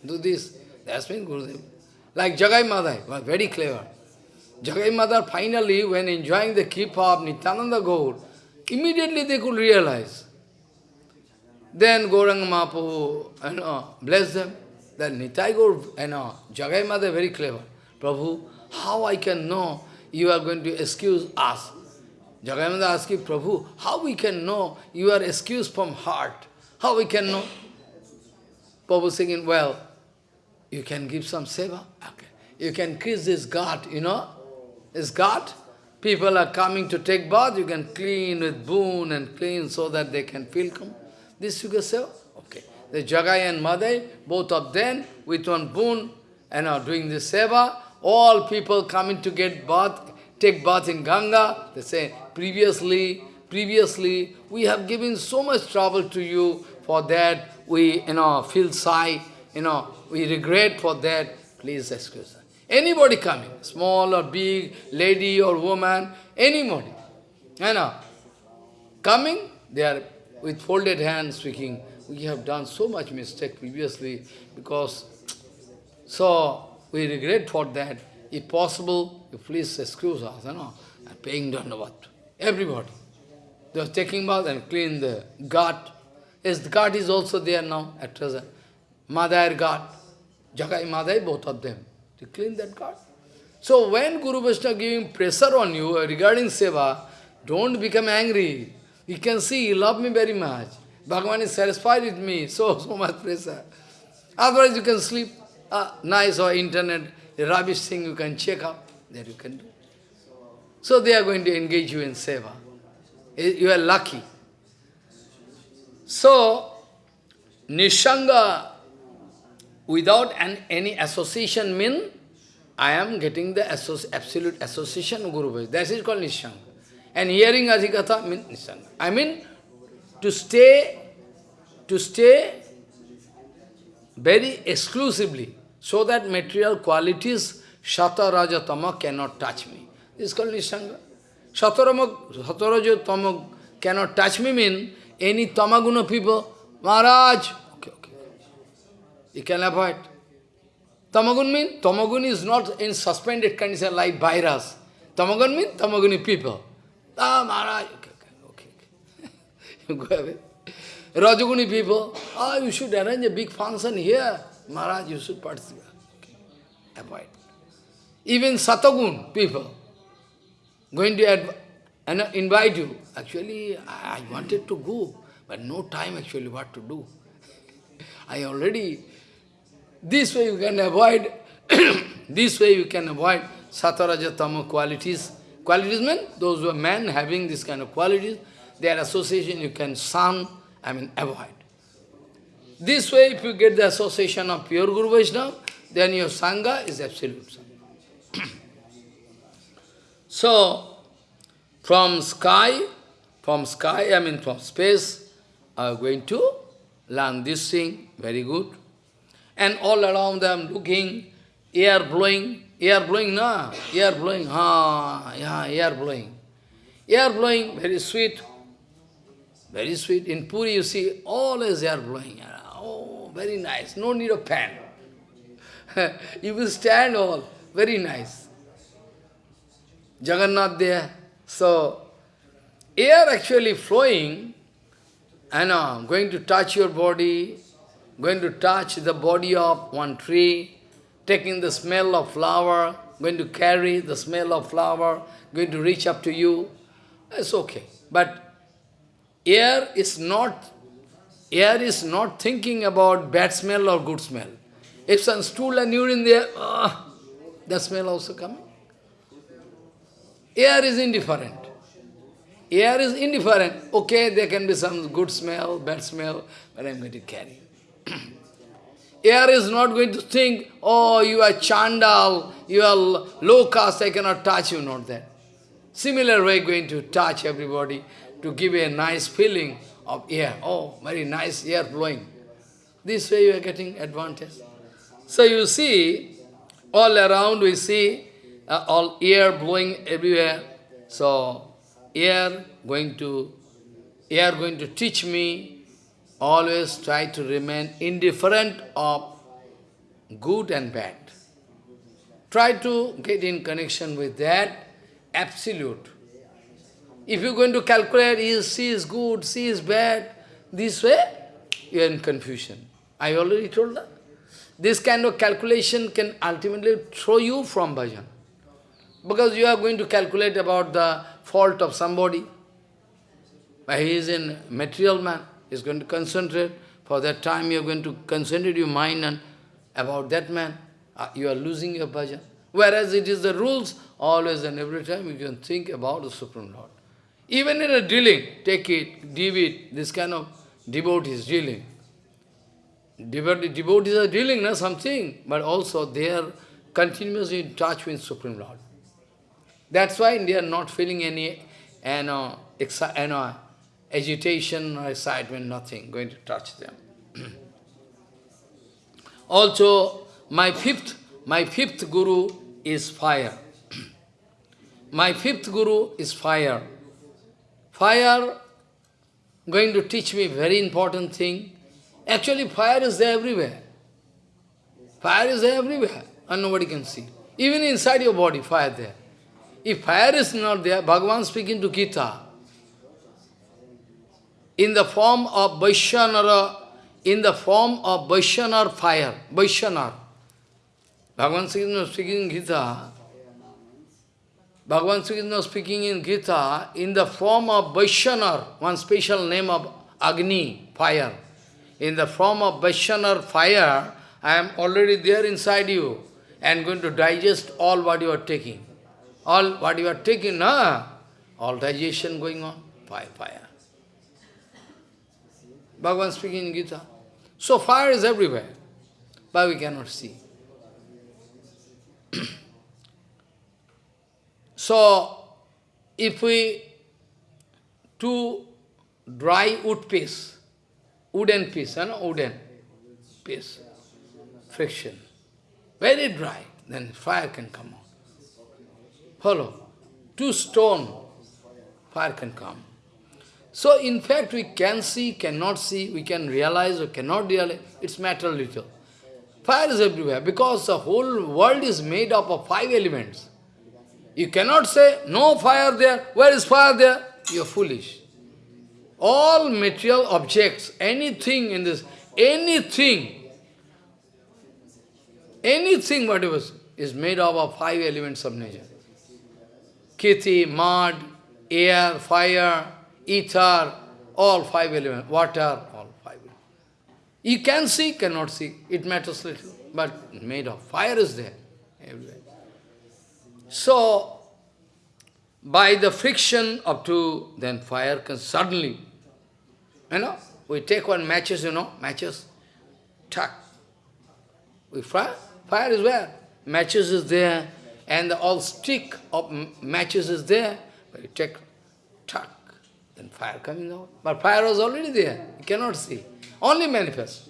do this, that's means Gurudev. Like Jagai Madhai, very clever. Jagai Madhai finally, when enjoying the keep of Nityananda Gaur, immediately they could realize. Then Gauranga Mahaprabhu, you know, bless them. Then Nitai Gaur, you know, Jagai Madhai very clever. Prabhu, how I can know you are going to excuse us? Madhai asking, Prabhu, how we can know you are excused from heart? How we can know? Prabhu saying, well, you can give some seva. Okay. You can kiss this God, you know, this God. People are coming to take bath, you can clean with boon and clean so that they can feel come. This you can say, okay. The Jagai and Madhai, both of them, with one boon, and are doing this seva. All people coming to get bath, take bath in Ganga. They say, previously, previously, we have given so much trouble to you. For that, we, you know, feel sigh, you know, we regret for that. Please excuse us. Anybody coming, small or big, lady or woman, anybody, you know, coming, they are with folded hands speaking, we have done so much mistake previously because, so we regret for that. If possible, you please excuse us, you know, and paying dandavat. Everybody. They are taking bath and clean the ghat. Yes, the ghat is also there now at present. Madhai ghat, Jagai Madhai, both of them to clean that God. So when Guru Vaishnava giving pressure on you regarding seva, don't become angry. You can see, you love me very much. Bhagavan is satisfied with me, (laughs) so, so much pressure. Otherwise you can sleep. Ah, nice or internet, rubbish thing you can check up, that you can do. So they are going to engage you in seva. You are lucky. So, Nishanga without an, any association mean I am getting the associ absolute association Guru. That is called Nishanga. And hearing Adhikatha means Nishanga. I mean, to stay, to stay very exclusively, so that material qualities, Shata Raja Tama cannot touch me. This is called Nishanga. Sataraja Tama cannot touch me mean any Tamaguna people, Maharaj, okay, okay. You can avoid. Tamagun mean? Tamagun is not in suspended condition like virus. Tamagun mean? Tamaguni people. Ah, Maharaj, okay, okay, okay. you go away. Rajaguni people, ah, oh, you should arrange a big function here. Maharaj, you should. Avoid. Even Satagun people, going to and invite you. Actually, I, I wanted to go, but no time actually what to do. (laughs) I already, this way you can avoid, (coughs) this way you can avoid Satarajatama qualities. Qualities mean those who are men having this kind of qualities, their association you can shun, I mean avoid. This way if you get the association of pure Guru Vaishnava, then your Sangha is absolute Sangha. (clears throat) so, from sky, from sky, I mean from space, are going to learn this thing, very good. And all around them looking, air blowing, air blowing, na? Air blowing, ah, yeah, air blowing. Air blowing, very sweet, very sweet. In Puri you see, always air blowing. Oh, very nice, no need of fan. (laughs) you will stand all, very nice. Jagannath there, so, air actually flowing, and uh, going to touch your body, going to touch the body of one tree, taking the smell of flower, going to carry the smell of flower, going to reach up to you, it's okay. But air is not, air is not thinking about bad smell or good smell. If some stool and urine there, uh, the smell also coming. Air is indifferent. Air is indifferent. Okay, there can be some good smell, bad smell, but I'm going to carry. (clears throat) Air is not going to think, oh, you are chandal, you are low caste, I cannot touch you, not that. Similar way, going to touch everybody to give a nice feeling of air. Oh, very nice air blowing. This way you are getting advantage. So you see, all around we see uh, all air blowing everywhere. So, air going to, air going to teach me, always try to remain indifferent of good and bad. Try to get in connection with that absolute. If you're going to calculate, is C is good, C is bad, this way, you're in confusion. I already told that. This kind of calculation can ultimately throw you from bhajan. Because you are going to calculate about the fault of somebody. He is a material man. He is going to concentrate. For that time you are going to concentrate your mind and about that man. Uh, you are losing your bhajan. Whereas it is the rules, always and every time you can think about the Supreme Lord. Even in a drilling, take it, give it, this kind of devotees drilling. Devotees are drilling, not something, but also they are continuously in touch with Supreme Lord. That's why they are not feeling any you know, you know, agitation or excitement, nothing going to touch them. (clears throat) also, my fifth, my fifth guru is fire. (clears throat) my fifth guru is fire. Fire going to teach me very important thing. Actually, fire is there everywhere. Fire is there everywhere, and nobody can see. Even inside your body, fire there. If fire is not there, Bhagavan speaking to Gita, in the form of Vaishvanara, in the form of Vaishvanar fire, Vaishvanar. Bhagavan speaking in Gita, Bhagavan Krishna speaking in Gita, in the form of Vaishvanar, one special name of Agni, fire. In the form of Vaishvanar fire, I am already there inside you and going to digest all what you are taking. All what you are taking, na? all digestion going on, fire, fire. Bhagavan speaking in Gita. So fire is everywhere, but we cannot see. (clears throat) so, if we two dry wood piece, wooden piece, you know, wooden piece, friction. Very dry, then fire can come out. Follow? Two stone, fire can come. So in fact we can see, cannot see, we can realize or cannot realize, it's matter little. Fire is everywhere because the whole world is made up of five elements. You cannot say, no fire there, where is fire there? You are foolish. All material objects, anything in this, anything, anything whatever is made up of five elements of nature. Kshiti, mud, air, fire, ether, all five elements, water, all five elements. You can see, cannot see, it matters little, but made of fire is there everywhere. So, by the friction of two, then fire can suddenly, you know, we take one matches, you know, matches, tuck. We fire, fire is where? Matches is there, and the all stick of matches is there. We take, tuck, then fire coming out. But fire was already there, you cannot see, only manifest.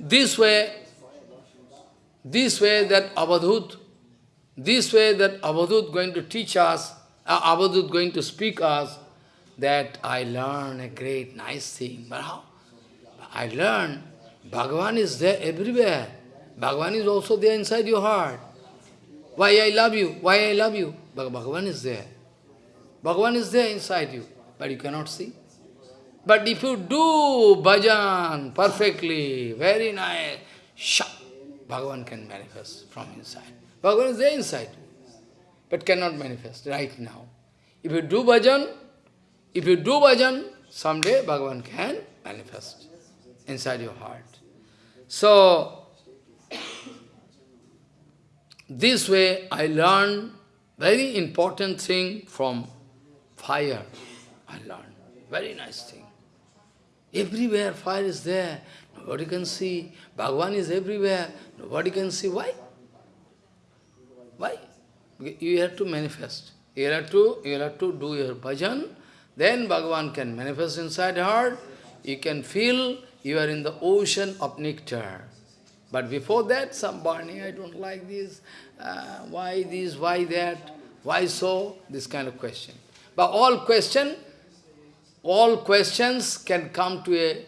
This way, this way that Avadhut, this way that Avadhut going to teach us, uh, Avadhut going to speak us, that I learn a great, nice thing. But how? I learn Bhagavan is there everywhere. Bhagavan is also there inside your heart. Why I love you? Why I love you? Bhagavan is there. Bhagavan is there inside you, but you cannot see. But if you do bhajan perfectly, very nice, shak, Bhagavan can manifest from inside. Bhagavan is there inside, but cannot manifest right now. If you do bhajan, if you do bhajan, someday Bhagavan can manifest inside your heart. So, this way I learned very important thing from fire. I learned very nice thing. Everywhere fire is there. Nobody can see. Bhagavan is everywhere. Nobody can see. Why? Why? You have to manifest. You have to, you have to do your bhajan. Then Bhagavan can manifest inside heart. You can feel you are in the ocean of nectar. But before that, some burning, I don't like this, uh, why this, why that, why so, this kind of question. But all question, all questions can come to a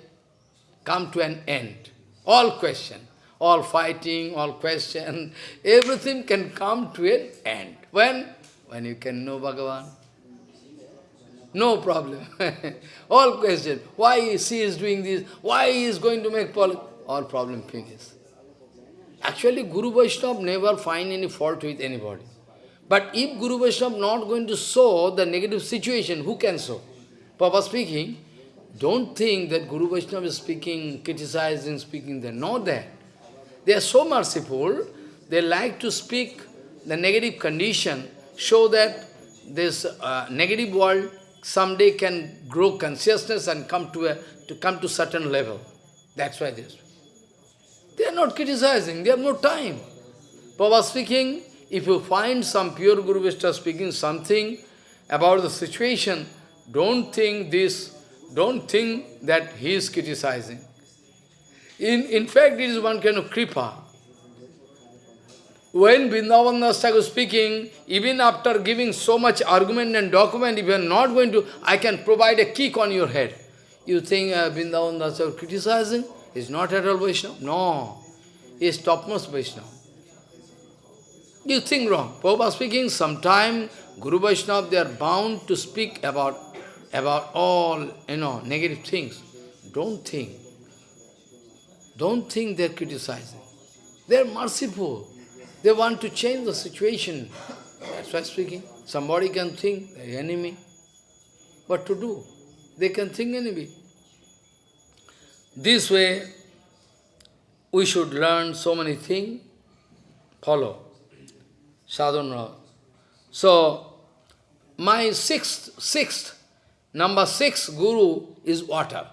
come to an end. All question, all fighting, all question, (laughs) everything can come to an end. When? When you can know Bhagavan. No problem. (laughs) all question. Why she is doing this? Why he is going to make? All problem finished. Actually, Guru Vaishnava never find any fault with anybody. But if Guru Vaishnava not going to show the negative situation, who can show? Papa speaking, don't think that Guru Vaishnava is speaking, criticizing, speaking, they're not that. They are so merciful, they like to speak the negative condition, show that this uh, negative world someday can grow consciousness and come to a to come to certain level. That's why this. They are not criticizing, they have no time. Baba speaking, if you find some pure Guru Vishta speaking something about the situation, don't think this, don't think that he is criticizing. In, in fact, it is one kind of kripa. When Vrindavan was speaking, even after giving so much argument and document, if you are not going to, I can provide a kick on your head. You think uh, Vrindavan Das criticizing? He is not at all Vaishnava. No. He is topmost Vaishnava. You think wrong. Prabhupada speaking, sometime Guru Vaishnava, they are bound to speak about, about all, you know, negative things. Don't think. Don't think they are criticizing. They are merciful. They want to change the situation. That's why speaking. Somebody can think the enemy. What to do? They can think enemy. This way, we should learn so many things. Follow. Sadhana. So, my sixth, sixth, number six guru is water.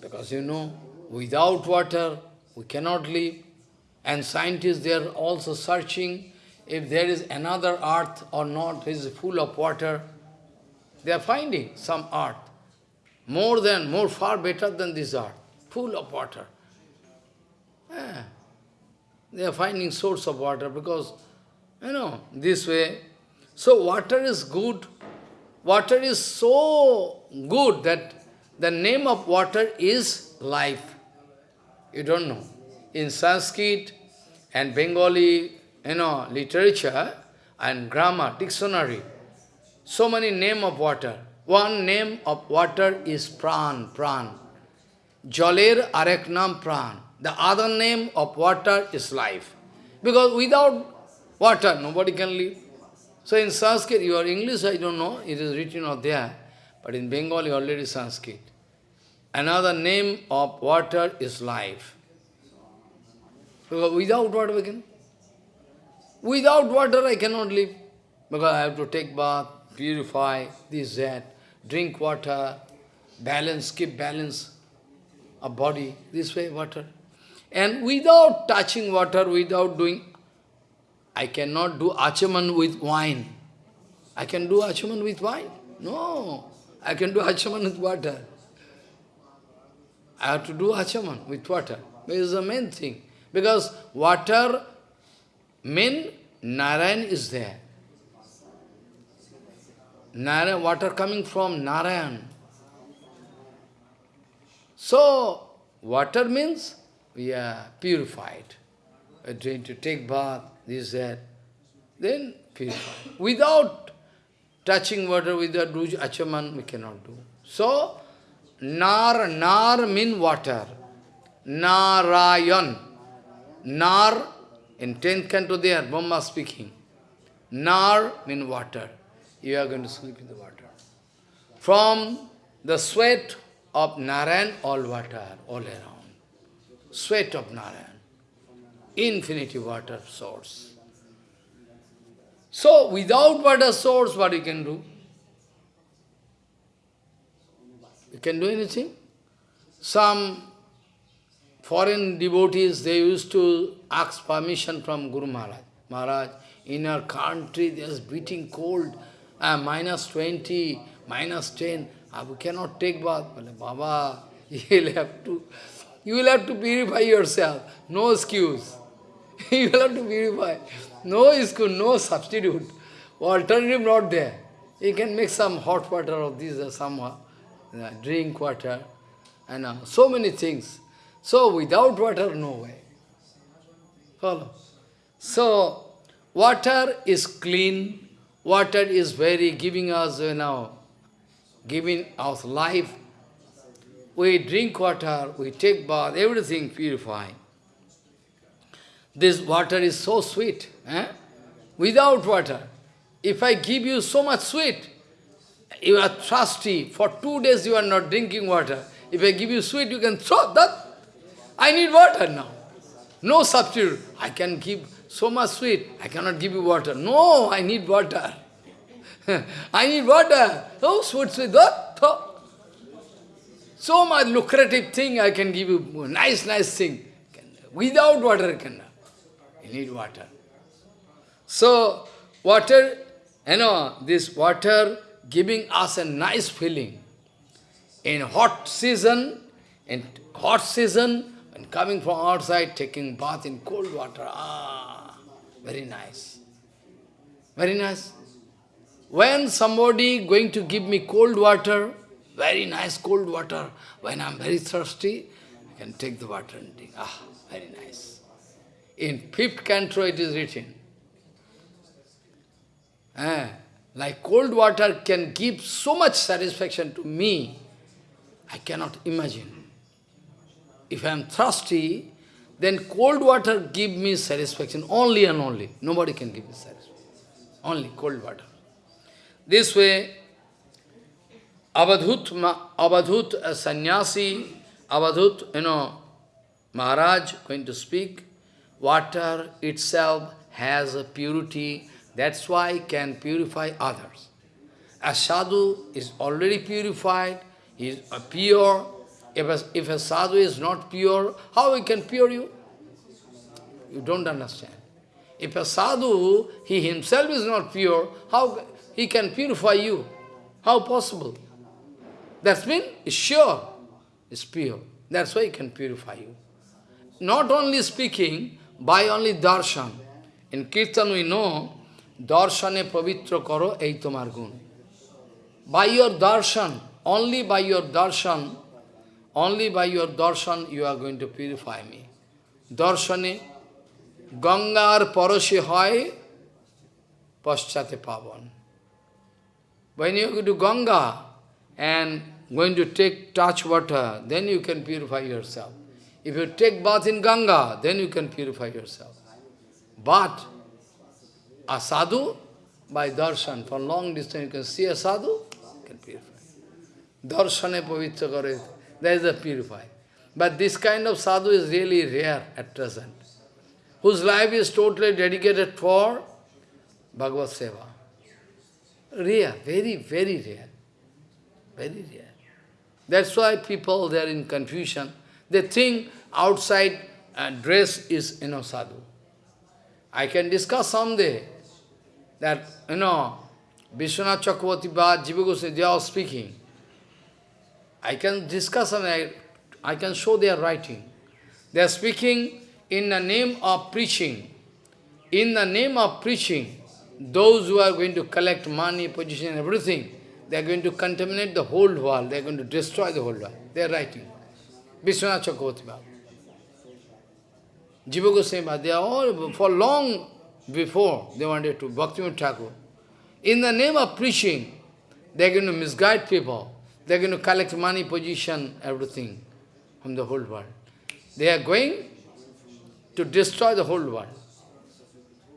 Because you know, without water, we cannot live. And scientists, they are also searching if there is another earth or not, is full of water. They are finding some earth, more than, more far better than this earth, full of water. They are finding source of water because, you know, this way. So water is good. Water is so good that the name of water is life. You don't know. In Sanskrit and Bengali, you know, literature and grammar, dictionary, so many name of water. One name of water is pran, pran. Jaler areknam pran. The other name of water is life. Because without water, nobody can live. So in Sanskrit, your English, I don't know, it is written out there, but in Bengali already Sanskrit. Another name of water is life. Because without water we can. Without water I cannot live. Because I have to take bath, purify, this, that, drink water, balance, keep balance of body, this way water. And without touching water, without doing, I cannot do achaman with wine. I can do achaman with wine? No. I can do achaman with water. I have to do achaman with water. This is the main thing. Because water, main Narayan is there. Narayan, water coming from Narayan. So, water means we are purified. We are to take bath, this, that. Then purified. Without touching water, without doing achaman, we cannot do. So, nar, nar mean water. Narayan. Nar, in 10th canto there, Brahma speaking. Nar mean water. You are going to sleep in the water. From the sweat of Narayan, all water, all around sweat of Narayan, infinity water source. So, without water source, what you can do? You can do anything? Some foreign devotees, they used to ask permission from Guru Maharaj. Maharaj, in our country, there's beating cold, uh, minus 20, minus 10, uh, we cannot take bath. Baba, (laughs) you'll have to you will have to purify yourself. No excuse. (laughs) you will have to purify. No excuse, no substitute. Alternative not there. You can make some hot water of this or some uh, drink water and uh, so many things. So without water, no way. Follow. So, water is clean, water is very giving us, you know, giving us life, we drink water, we take bath, everything purifying. This water is so sweet. Eh? Without water, if I give you so much sweet, you are thirsty, for two days you are not drinking water. If I give you sweet, you can throw that. I need water now. No substitute. I can give so much sweet, I cannot give you water. No, I need water. (laughs) I need water. Oh, sweet, sweet, what? So much lucrative thing I can give you, nice, nice thing. Without water, you need water. So, water, you know, this water giving us a nice feeling. In hot season, in hot season, when coming from outside, taking bath in cold water, ah, very nice. Very nice. When somebody going to give me cold water, very nice cold water. When I'm very thirsty, I can take the water and drink. Ah, very nice. In fifth canto it is written. Eh, like cold water can give so much satisfaction to me, I cannot imagine. If I am thirsty, then cold water give me satisfaction, only and only. Nobody can give me satisfaction. Only cold water. This way, Avadhut, Avadhut sannyasi, you know, Maharaj going to speak, water itself has a purity, that's why can purify others. A sadhu is already purified, he is pure. If a, if a sadhu is not pure, how he can pure you? You don't understand. If a sadhu, he himself is not pure, how he can purify you? How possible? That means it's sure, it's pure. That's why it can purify you. Not only speaking, by only darshan. In Kirtan we know, darshane pavitra karo ei tomar gun. By your darshan, only by your darshan, only by your darshan you are going to purify me. Darshane, Gangar paroshe hoy, paschate pavan. When you go to Ganga and going to take touch water, then you can purify yourself. If you take bath in Ganga, then you can purify yourself. But a sadhu, by darshan, for long distance you can see a sadhu, can purify. Darshane pavitra kare, that is a purify. But this kind of sadhu is really rare at present, whose life is totally dedicated for Bhagavad Seva. Rare, very, very rare. Very rare. That's why people, they are in confusion. They think outside uh, dress is, you know, sadhu. I can discuss someday that, you know, Vishwanath Chakravarti Bhatt, Jiva they are speaking. I can discuss something, I, I can show their writing. They are speaking in the name of preaching. In the name of preaching, those who are going to collect money, position, everything, they are going to contaminate the whole world, they are going to destroy the whole world. They are writing. Vishwanath Chakravarti Baba. Jiva Goswami they are all, for long before, they wanted to, Bhaktivinoda Thakur. In the name of preaching, they are going to misguide people. They are going to collect money, position, everything from the whole world. They are going to destroy the whole world.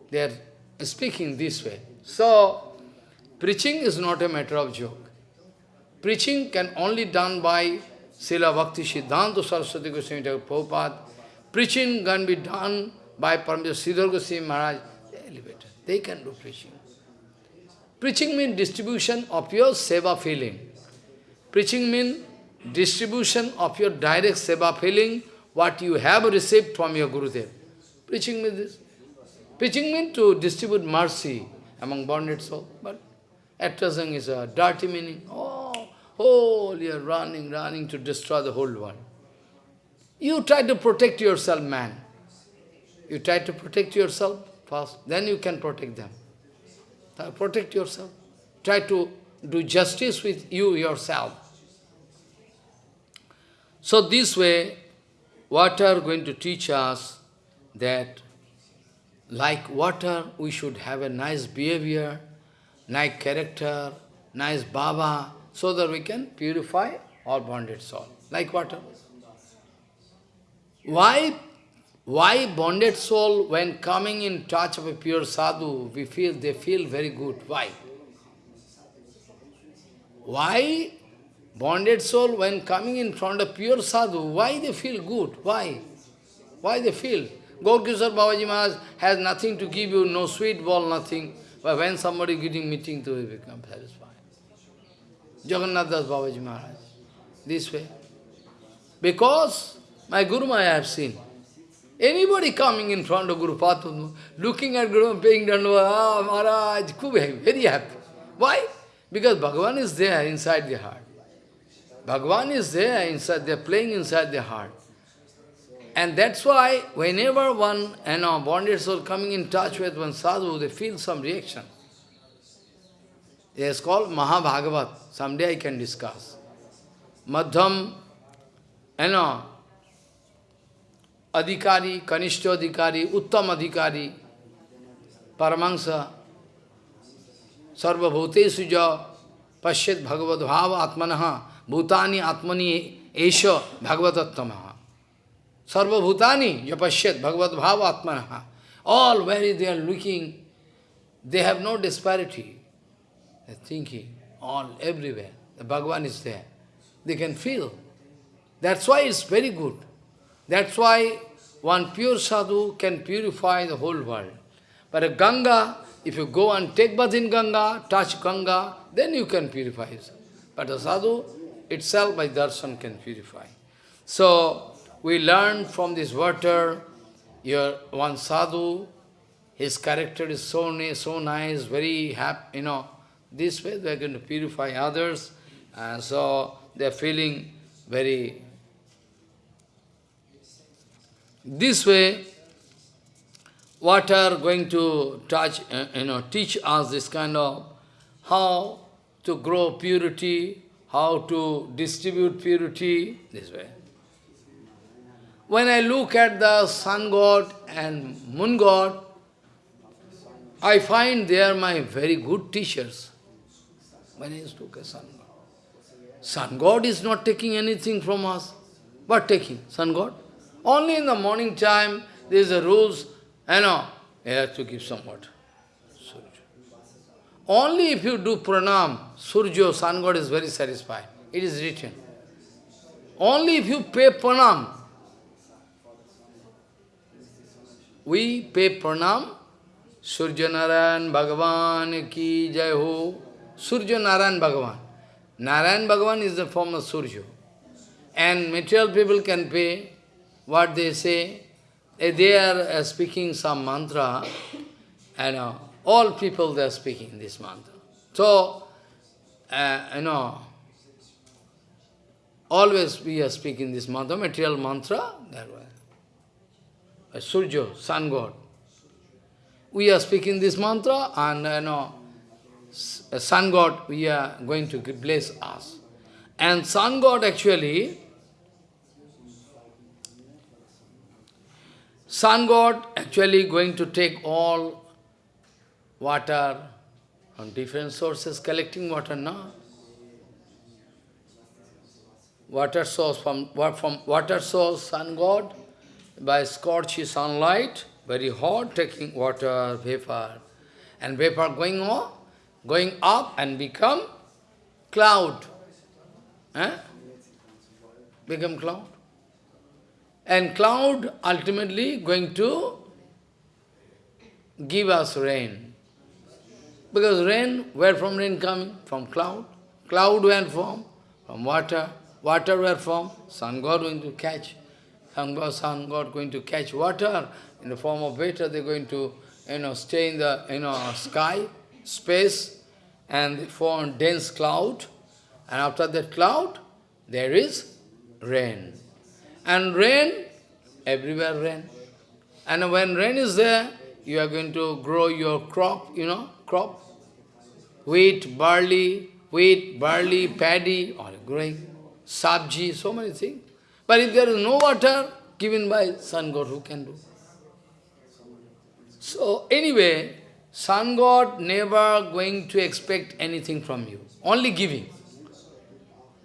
They are speaking this way. So, preaching is not a matter of joke. Preaching can only done by Srila Bhakti Siddhanta Saraswati Goswami Prabhupada. Preaching can be done by Paramahansa Sridhar Goswami Maharaj. They can do preaching. Preaching means distribution of your seva feeling. Preaching means distribution of your direct seva feeling, what you have received from your Gurudev. Preaching means this. Preaching means to distribute mercy among bonded souls, but at is a dirty meaning. Oh, oh, you are running, running to destroy the whole world. You try to protect yourself, man. You try to protect yourself first, then you can protect them. Protect yourself. Try to do justice with you yourself. So this way, water going to teach us that like water, we should have a nice behavior, nice character, nice baba, so that we can purify our bonded soul, like water. Why, why bonded soul, when coming in touch of a pure sadhu, we feel, they feel very good. Why? Why bonded soul, when coming in front of pure sadhu, why they feel good? Why? Why they feel? Gaurkishore Babaji Maharaj has nothing to give you, no sweet ball, nothing. But when somebody getting meeting to you, become satisfied. Jagannath Das Babaji Maharaj, this way. Because my Guru Maya I have seen. Anybody coming in front of Guru Patu, looking at Guru, paying dandavat, ah, Maharaj, very happy. Why? Because Bhagavan is there inside the heart. Bhagavan is there inside, they are playing inside the heart. And that's why whenever one, you know, bonded soul coming in touch with one sadhu, they feel some reaction. It is called Mahabhagavat. Someday I can discuss. Madhyam, you know, Adhikari, Kanishta Adhikari, Uttam Adhikari, Paramahansa, Sarva Bhuteshu ja, Pashyat Bhagavad Bhava Atmanaha, Bhutani Atmani Esha Bhagavatattamaha. Sarva Bhutani, Yapashyat, Bhagavad Bhava Atmanaha. All where they are looking, they have no disparity. They are thinking, all, everywhere. The Bhagavan is there. They can feel. That's why it's very good. That's why one pure sadhu can purify the whole world. But a Ganga, if you go and take bath in Ganga, touch Ganga, then you can purify yourself. But a sadhu itself by darshan can purify. So, we learn from this water, your one sadhu, his character is so nice, so nice, very happy, you know. This way they are going to purify others, and so they are feeling very... This way, what are going to touch, uh, you know, teach us this kind of how to grow purity, how to distribute purity, this way. When I look at the sun god and moon god, I find they are my very good teachers. When I look at sun god. Sun god is not taking anything from us. What taking? Sun god? Only in the morning time, there is a rules, you know, you have to give some water. Only if you do pranam, Surjo, sun god is very satisfied. It is written. Only if you pay pranam. We pay pranam, Surya Narayan Bhagavan ki jai ho. Surya Narayan Bhagavan. Narayan Bhagavan is the form of Surya. And material people can pay what they say. They are uh, speaking some mantra, and all people they are speaking this mantra. So, uh, you know, always we are speaking this mantra, material mantra, that way. Uh, Surya, sun god. We are speaking this mantra and you know, sun god, we are going to bless us. And sun god actually, sun god actually going to take all water from different sources, collecting water, now. Water source from, from water source, sun god, by scorchy sunlight, very hot, taking water, vapor, and vapor going on, going up and become cloud. Eh? Become cloud. And cloud ultimately going to give us rain. Because rain, where from rain coming? From cloud. Cloud where from? From water. Water where from? Sun God going to catch. Sun God, sun God going to catch water in the form of water. They're going to, you know, stay in the, you know, sky, space, and form dense cloud. And after that cloud, there is rain. And rain, everywhere rain. And when rain is there, you are going to grow your crop, you know, crop wheat, barley, wheat, barley, paddy, all growing, sabji, so many things. But if there is no water given by sun god, who can do? So anyway, sun god never going to expect anything from you, only giving.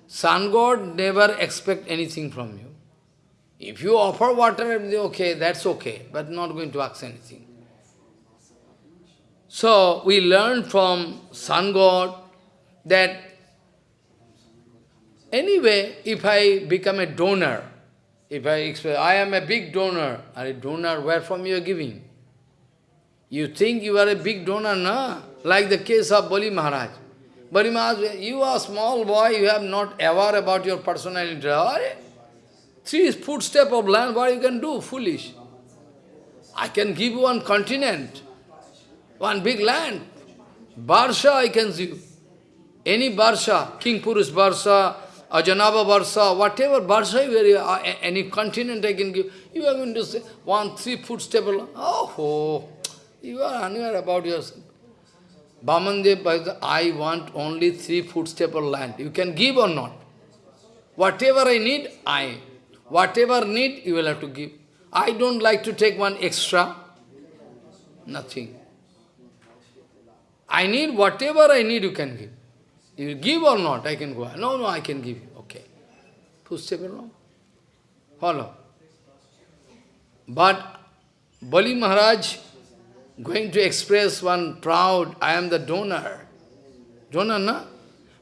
Sun god never expect anything from you. If you offer water, okay, that's okay, but not going to ask anything. So we learn from sun god that anyway, if I become a donor, if I express, I am a big donor, a donor, where from you are giving? You think you are a big donor, na? Like the case of Bali Maharaj. Bali Maharaj, you are a small boy, you have not aware about your personal interest. Three footstep of land, what you can do? Foolish. I can give you one continent. One big land. Barsha I can give. Any Barsha, Kimpurush Barsha, Ajanabha Barsha, whatever Barsha, any continent I can give, you are going to say one three foot stable. Oh, oh, you are unaware about yourself. Bamandev, I want only three foot stable land. You can give or not. Whatever I need, I. Whatever need, you will have to give. I don't like to take one extra. Nothing. I need whatever I need, you can give. You give or not, I can go. No, no, I can give you. Okay. Follow. But Bali Maharaj going to express one proud, I am the donor. Donor, na?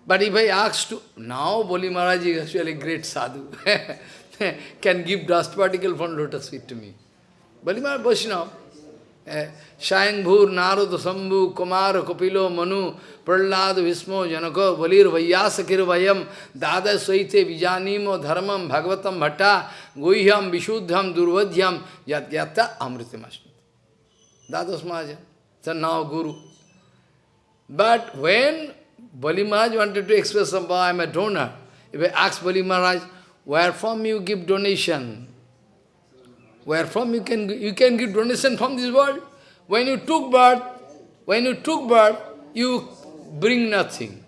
But if I ask to, now Bali Maharaj is actually great sadhu. (laughs) (laughs) can give dust particle from lotus feet to me. Bali Maharaj Vaishnava. Eh, Svayambhur, Narad, Sambhu, Kumar, Kapilo, Manu, Prahlad, Bhishmo, Janako, Valir, Vaiyasakir, Vayam, Dada, Swaite, Vijanimo, Dharmam, Bhagavatam, Bhatta, Guhyam, Vishuddham, Durvadhyam, Yat Yata, Amritamashmi. Dadas Mahajan, so now Guru. But when Bali Maharaj wanted to express some, oh, I am a donor, if I ask Bali where from you give donation? Where from you can, you can give donation from this world? When you took birth, when you took birth, you bring nothing.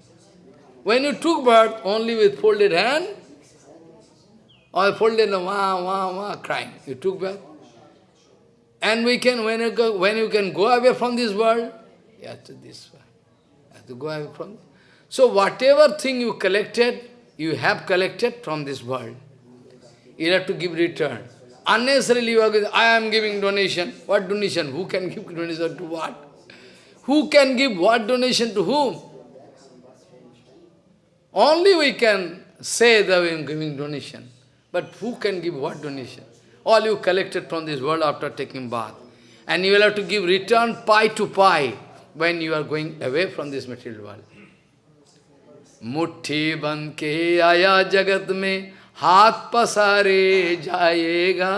When you took birth, only with folded hand, or folded, wah, wah, wah, crying. You took birth. And we can, when you, go, when you can go away from this world, you have to this world. You have to go away from So whatever thing you collected, you have collected from this world, you have to give return. Unnecessarily you are going, I am giving donation. What donation? Who can give (laughs) donation to what? Who can give what donation to whom? Only we can say that we are giving donation. But who can give what donation? All you collected from this world after taking bath. And you will have to give return pi to pi when you are going away from this material world. मुट्ठी बन के आया जगत में, हाथ पसारे जाएगा।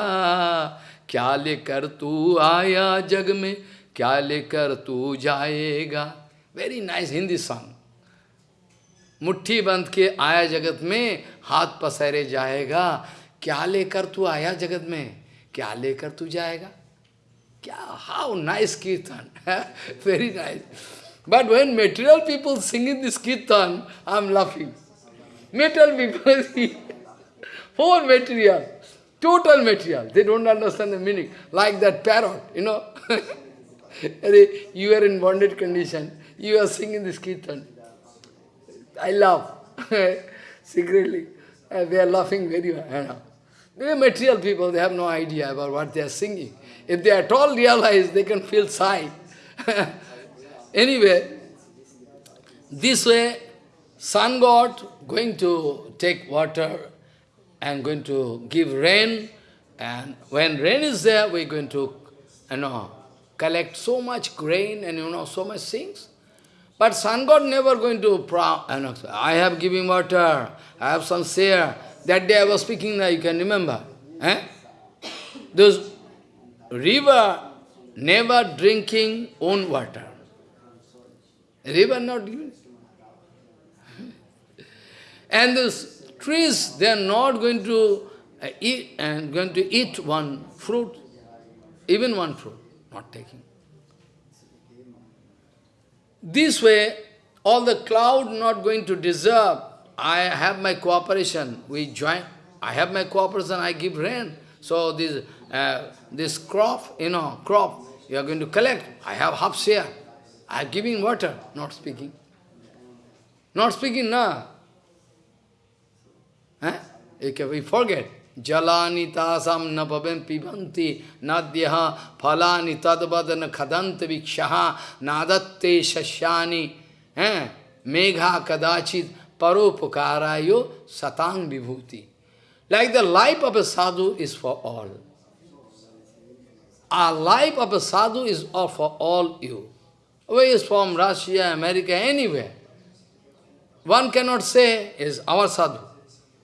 क्या लेकर तू आया जग में, क्या लेकर तू जाएगा। वेरी नाइस हिंदी सॉन्ग मुट्ठी बंद के आया जगत में, हाथ पसारे जाएगा। क्या लेकर तू आया जगत में, क्या लेकर तू जाएगा। क्या how nice kirtan. (laughs) Very nice But when material people singing this kirtan, I'm laughing. Material people, (laughs) poor material, total material. They don't understand the meaning. Like that parrot, you know. (laughs) you are in bonded condition. You are singing this kirtan. I laugh. (laughs) Secretly. Uh, they are laughing very well. They are material people, they have no idea about what they are singing. If they at all realize, they can feel sigh anyway, this way, sun god going to take water and going to give rain, and when rain is there, we're going to, you know, collect so much grain and you know, so much things. But sun god never going to, you know, I have given water, I have some share, that day I was speaking you can remember. Eh? Those river never drinking own water. River not giving. and those trees, they are not going to uh, eat and going to eat one fruit, even one fruit, not taking. This way, all the cloud not going to deserve I have my cooperation, we join, I have my cooperation, I give rain. So this, uh, this crop, you know, crop, you are going to collect. I have half share. I am giving water, not speaking. Not speaking, na. Eh? We forget. Jalani tasam napabem pibanti nadyaha phalani tadvadana khadanta vikshaha nadatte shashyani eh? megha kadachit Paropukarayo satang vibhuti. Like the life of a sadhu is for all. Our life of a sadhu is for all you. Whether is from Russia, America, anywhere. One cannot say is our sadhu.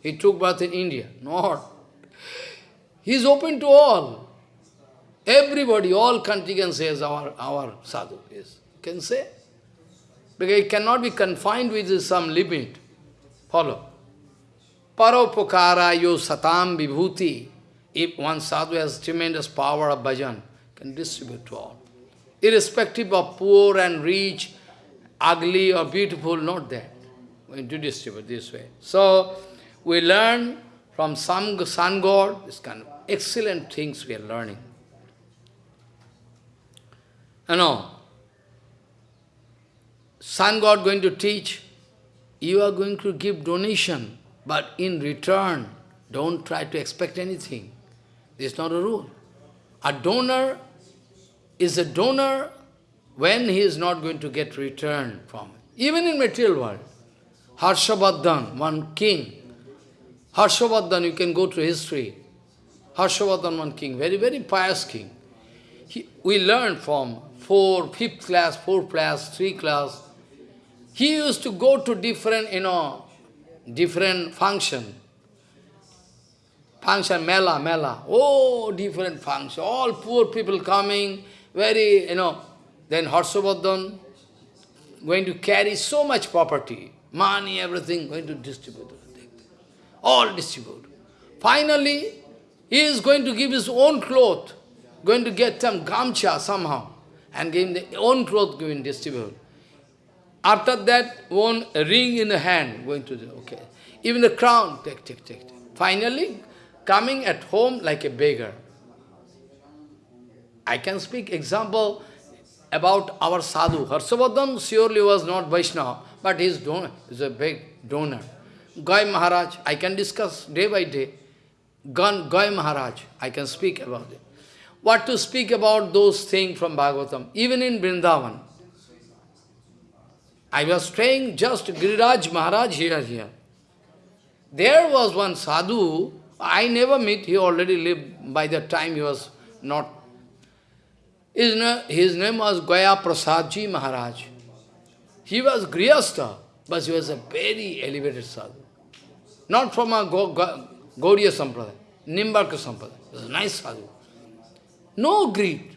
He took birth in India. Not. He is open to all. Everybody, all country can say is our, our sadhu. Yes. Can say. Because it cannot be confined with some limit. Follow. Paropokara yo satam vibhuti. If one sadhu has tremendous power of bhajan, can distribute to all. Irrespective of poor and rich, ugly or beautiful, not that. We do distribute this way. So, we learn from some sun god, this kind of excellent things we are learning. You know, sun god going to teach you are going to give donation, but in return, don't try to expect anything. This is not a rule. A donor is a donor when he is not going to get return from it. Even in material world. Harshavardhan, one king. Harshavardhan, you can go to history. Harshavardhan, one king, very, very pious king. He, we learn from four, fifth class, fourth class, three class, he used to go to different, you know, different function. Function, mela, mela. Oh, different function. All poor people coming, very, you know. Then Harshavardhan going to carry so much property, money, everything, going to distribute. All distribute. Finally, He is going to give his own cloth, going to get some gamcha somehow, and give the own cloth going to distribute. After that, one ring in the hand, going to the, okay. Even the crown, take, take. take. Finally, coming at home like a beggar. I can speak example about our sadhu. Harshavardhan surely was not Vaishnava, but he is, donor, is a big donor. Gai Maharaj, I can discuss day by day. Gai Maharaj, I can speak about it. What to speak about those things from Bhagavatam, even in Vrindavan. I was staying just Giriraj Maharaj here, here. There was one sadhu, I never met, he already lived, by the time he was not. His, name, his name was Gaya Prasadji Maharaj. He was Grihastha, but he was a very elevated sadhu. Not from a Gaudiya Sampradaya, Nimbarka Sampradaya. He was a nice sadhu. No greed,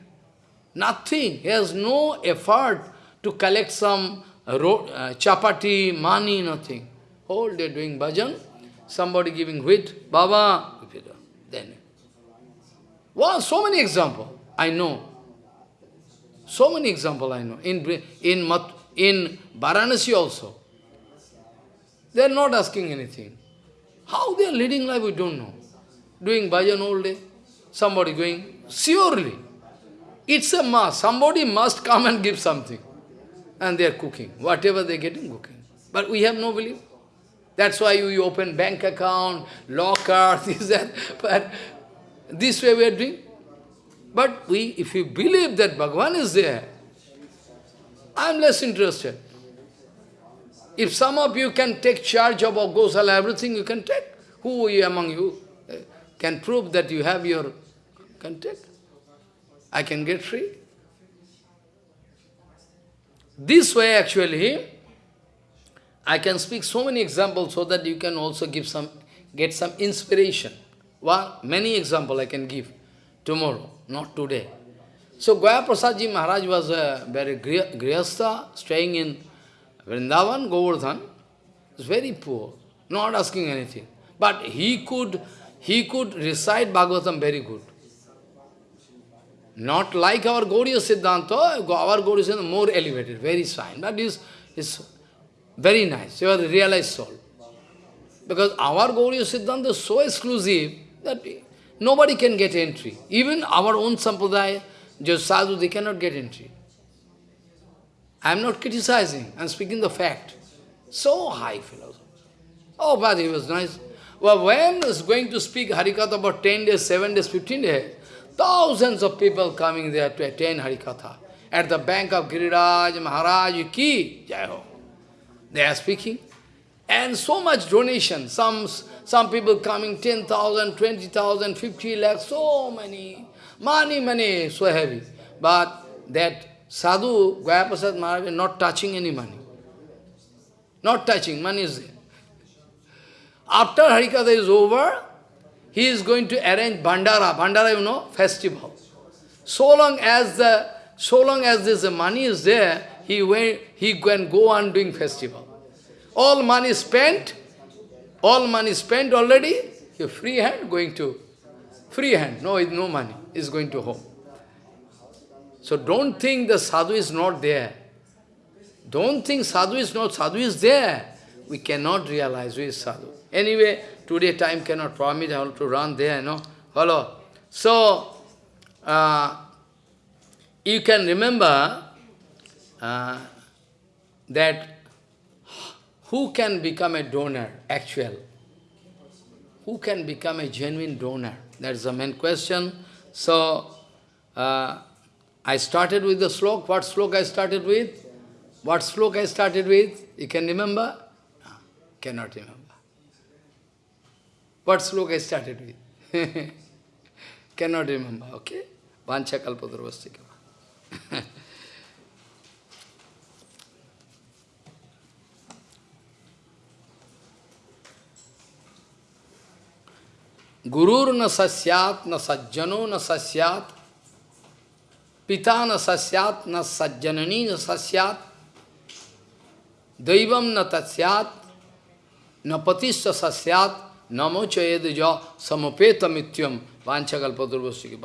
nothing. He has no effort to collect some uh, chapati, money, nothing. Whole day doing bhajan, somebody giving wheat, Baba, then. Wow, so many examples I know. So many examples I know. In, in, Mat, in Varanasi also. They are not asking anything. How they are leading life, we don't know. Doing bhajan all day. Somebody going, surely. It's a must. Somebody must come and give something. And they are cooking. Whatever they are getting, cooking. But we have no belief. That's why you open bank account, locker, (laughs) this, that. But this way we are doing. But we, if you believe that Bhagavan is there, I am less interested. If some of you can take charge of Gosala, everything you can take. Who among you eh, can prove that you have your, can take. I can get free. This way actually, I can speak so many examples so that you can also give some, get some inspiration. Well, many examples I can give tomorrow, not today. So Gaya Prasadji Maharaj was a very grihastha, staying in Vrindavan, Govardhan. was very poor, not asking anything. But he could, he could recite Bhagavatam very good. Not like our Gaudiya Siddhanta, our Gaudiya Siddhanta more elevated, very fine. But is is very nice. You are realized soul. Because our Gaudiya Siddhanta is so exclusive that nobody can get entry. Even our own Sampradaya, just sadhu, they cannot get entry. I am not criticizing, I am speaking the fact. So high philosophy. Oh, but he was nice. Well, when is going to speak Harikatha about 10 days, 7 days, 15 days, Thousands of people coming there to attend Harikatha. At the bank of Giriraj, Maharaj, Ki, Jai Ho. They are speaking. And so much donation. Some, some people coming 10,000, 20,000, 50 lakhs, so many. Money, money, so heavy. But that sadhu, Gayaprasad Maharaj, not touching any money. Not touching, money is there. After Harikatha is over, he is going to arrange Bhandara. Bhandara, you know, festival. So long as the so long as this money is there, he went, he can go on doing festival. All money spent, all money spent already, he free hand going to free hand. No, no money is going to home. So don't think the sadhu is not there. Don't think sadhu is not, sadhu is there. We cannot realize who is sadhu. Anyway, Today time cannot permit, I have to run there, know. Hello. So, uh, you can remember uh, that who can become a donor, actual? Who can become a genuine donor? That's the main question. So, uh, I started with the slok. What slok I started with? What slok I started with? You can remember? No, cannot remember. What sloka I started with? (laughs) Cannot remember, okay? Vancha kalpadurvastika. (laughs) Gurur na sasyat, na sajjano na sasyat, pita na sasyat, na sajjanani na sasyat, daivam na tatsyat, na patista sasyat, Namo chayed ja samapeta mityam Vanchakalpaturvasya ki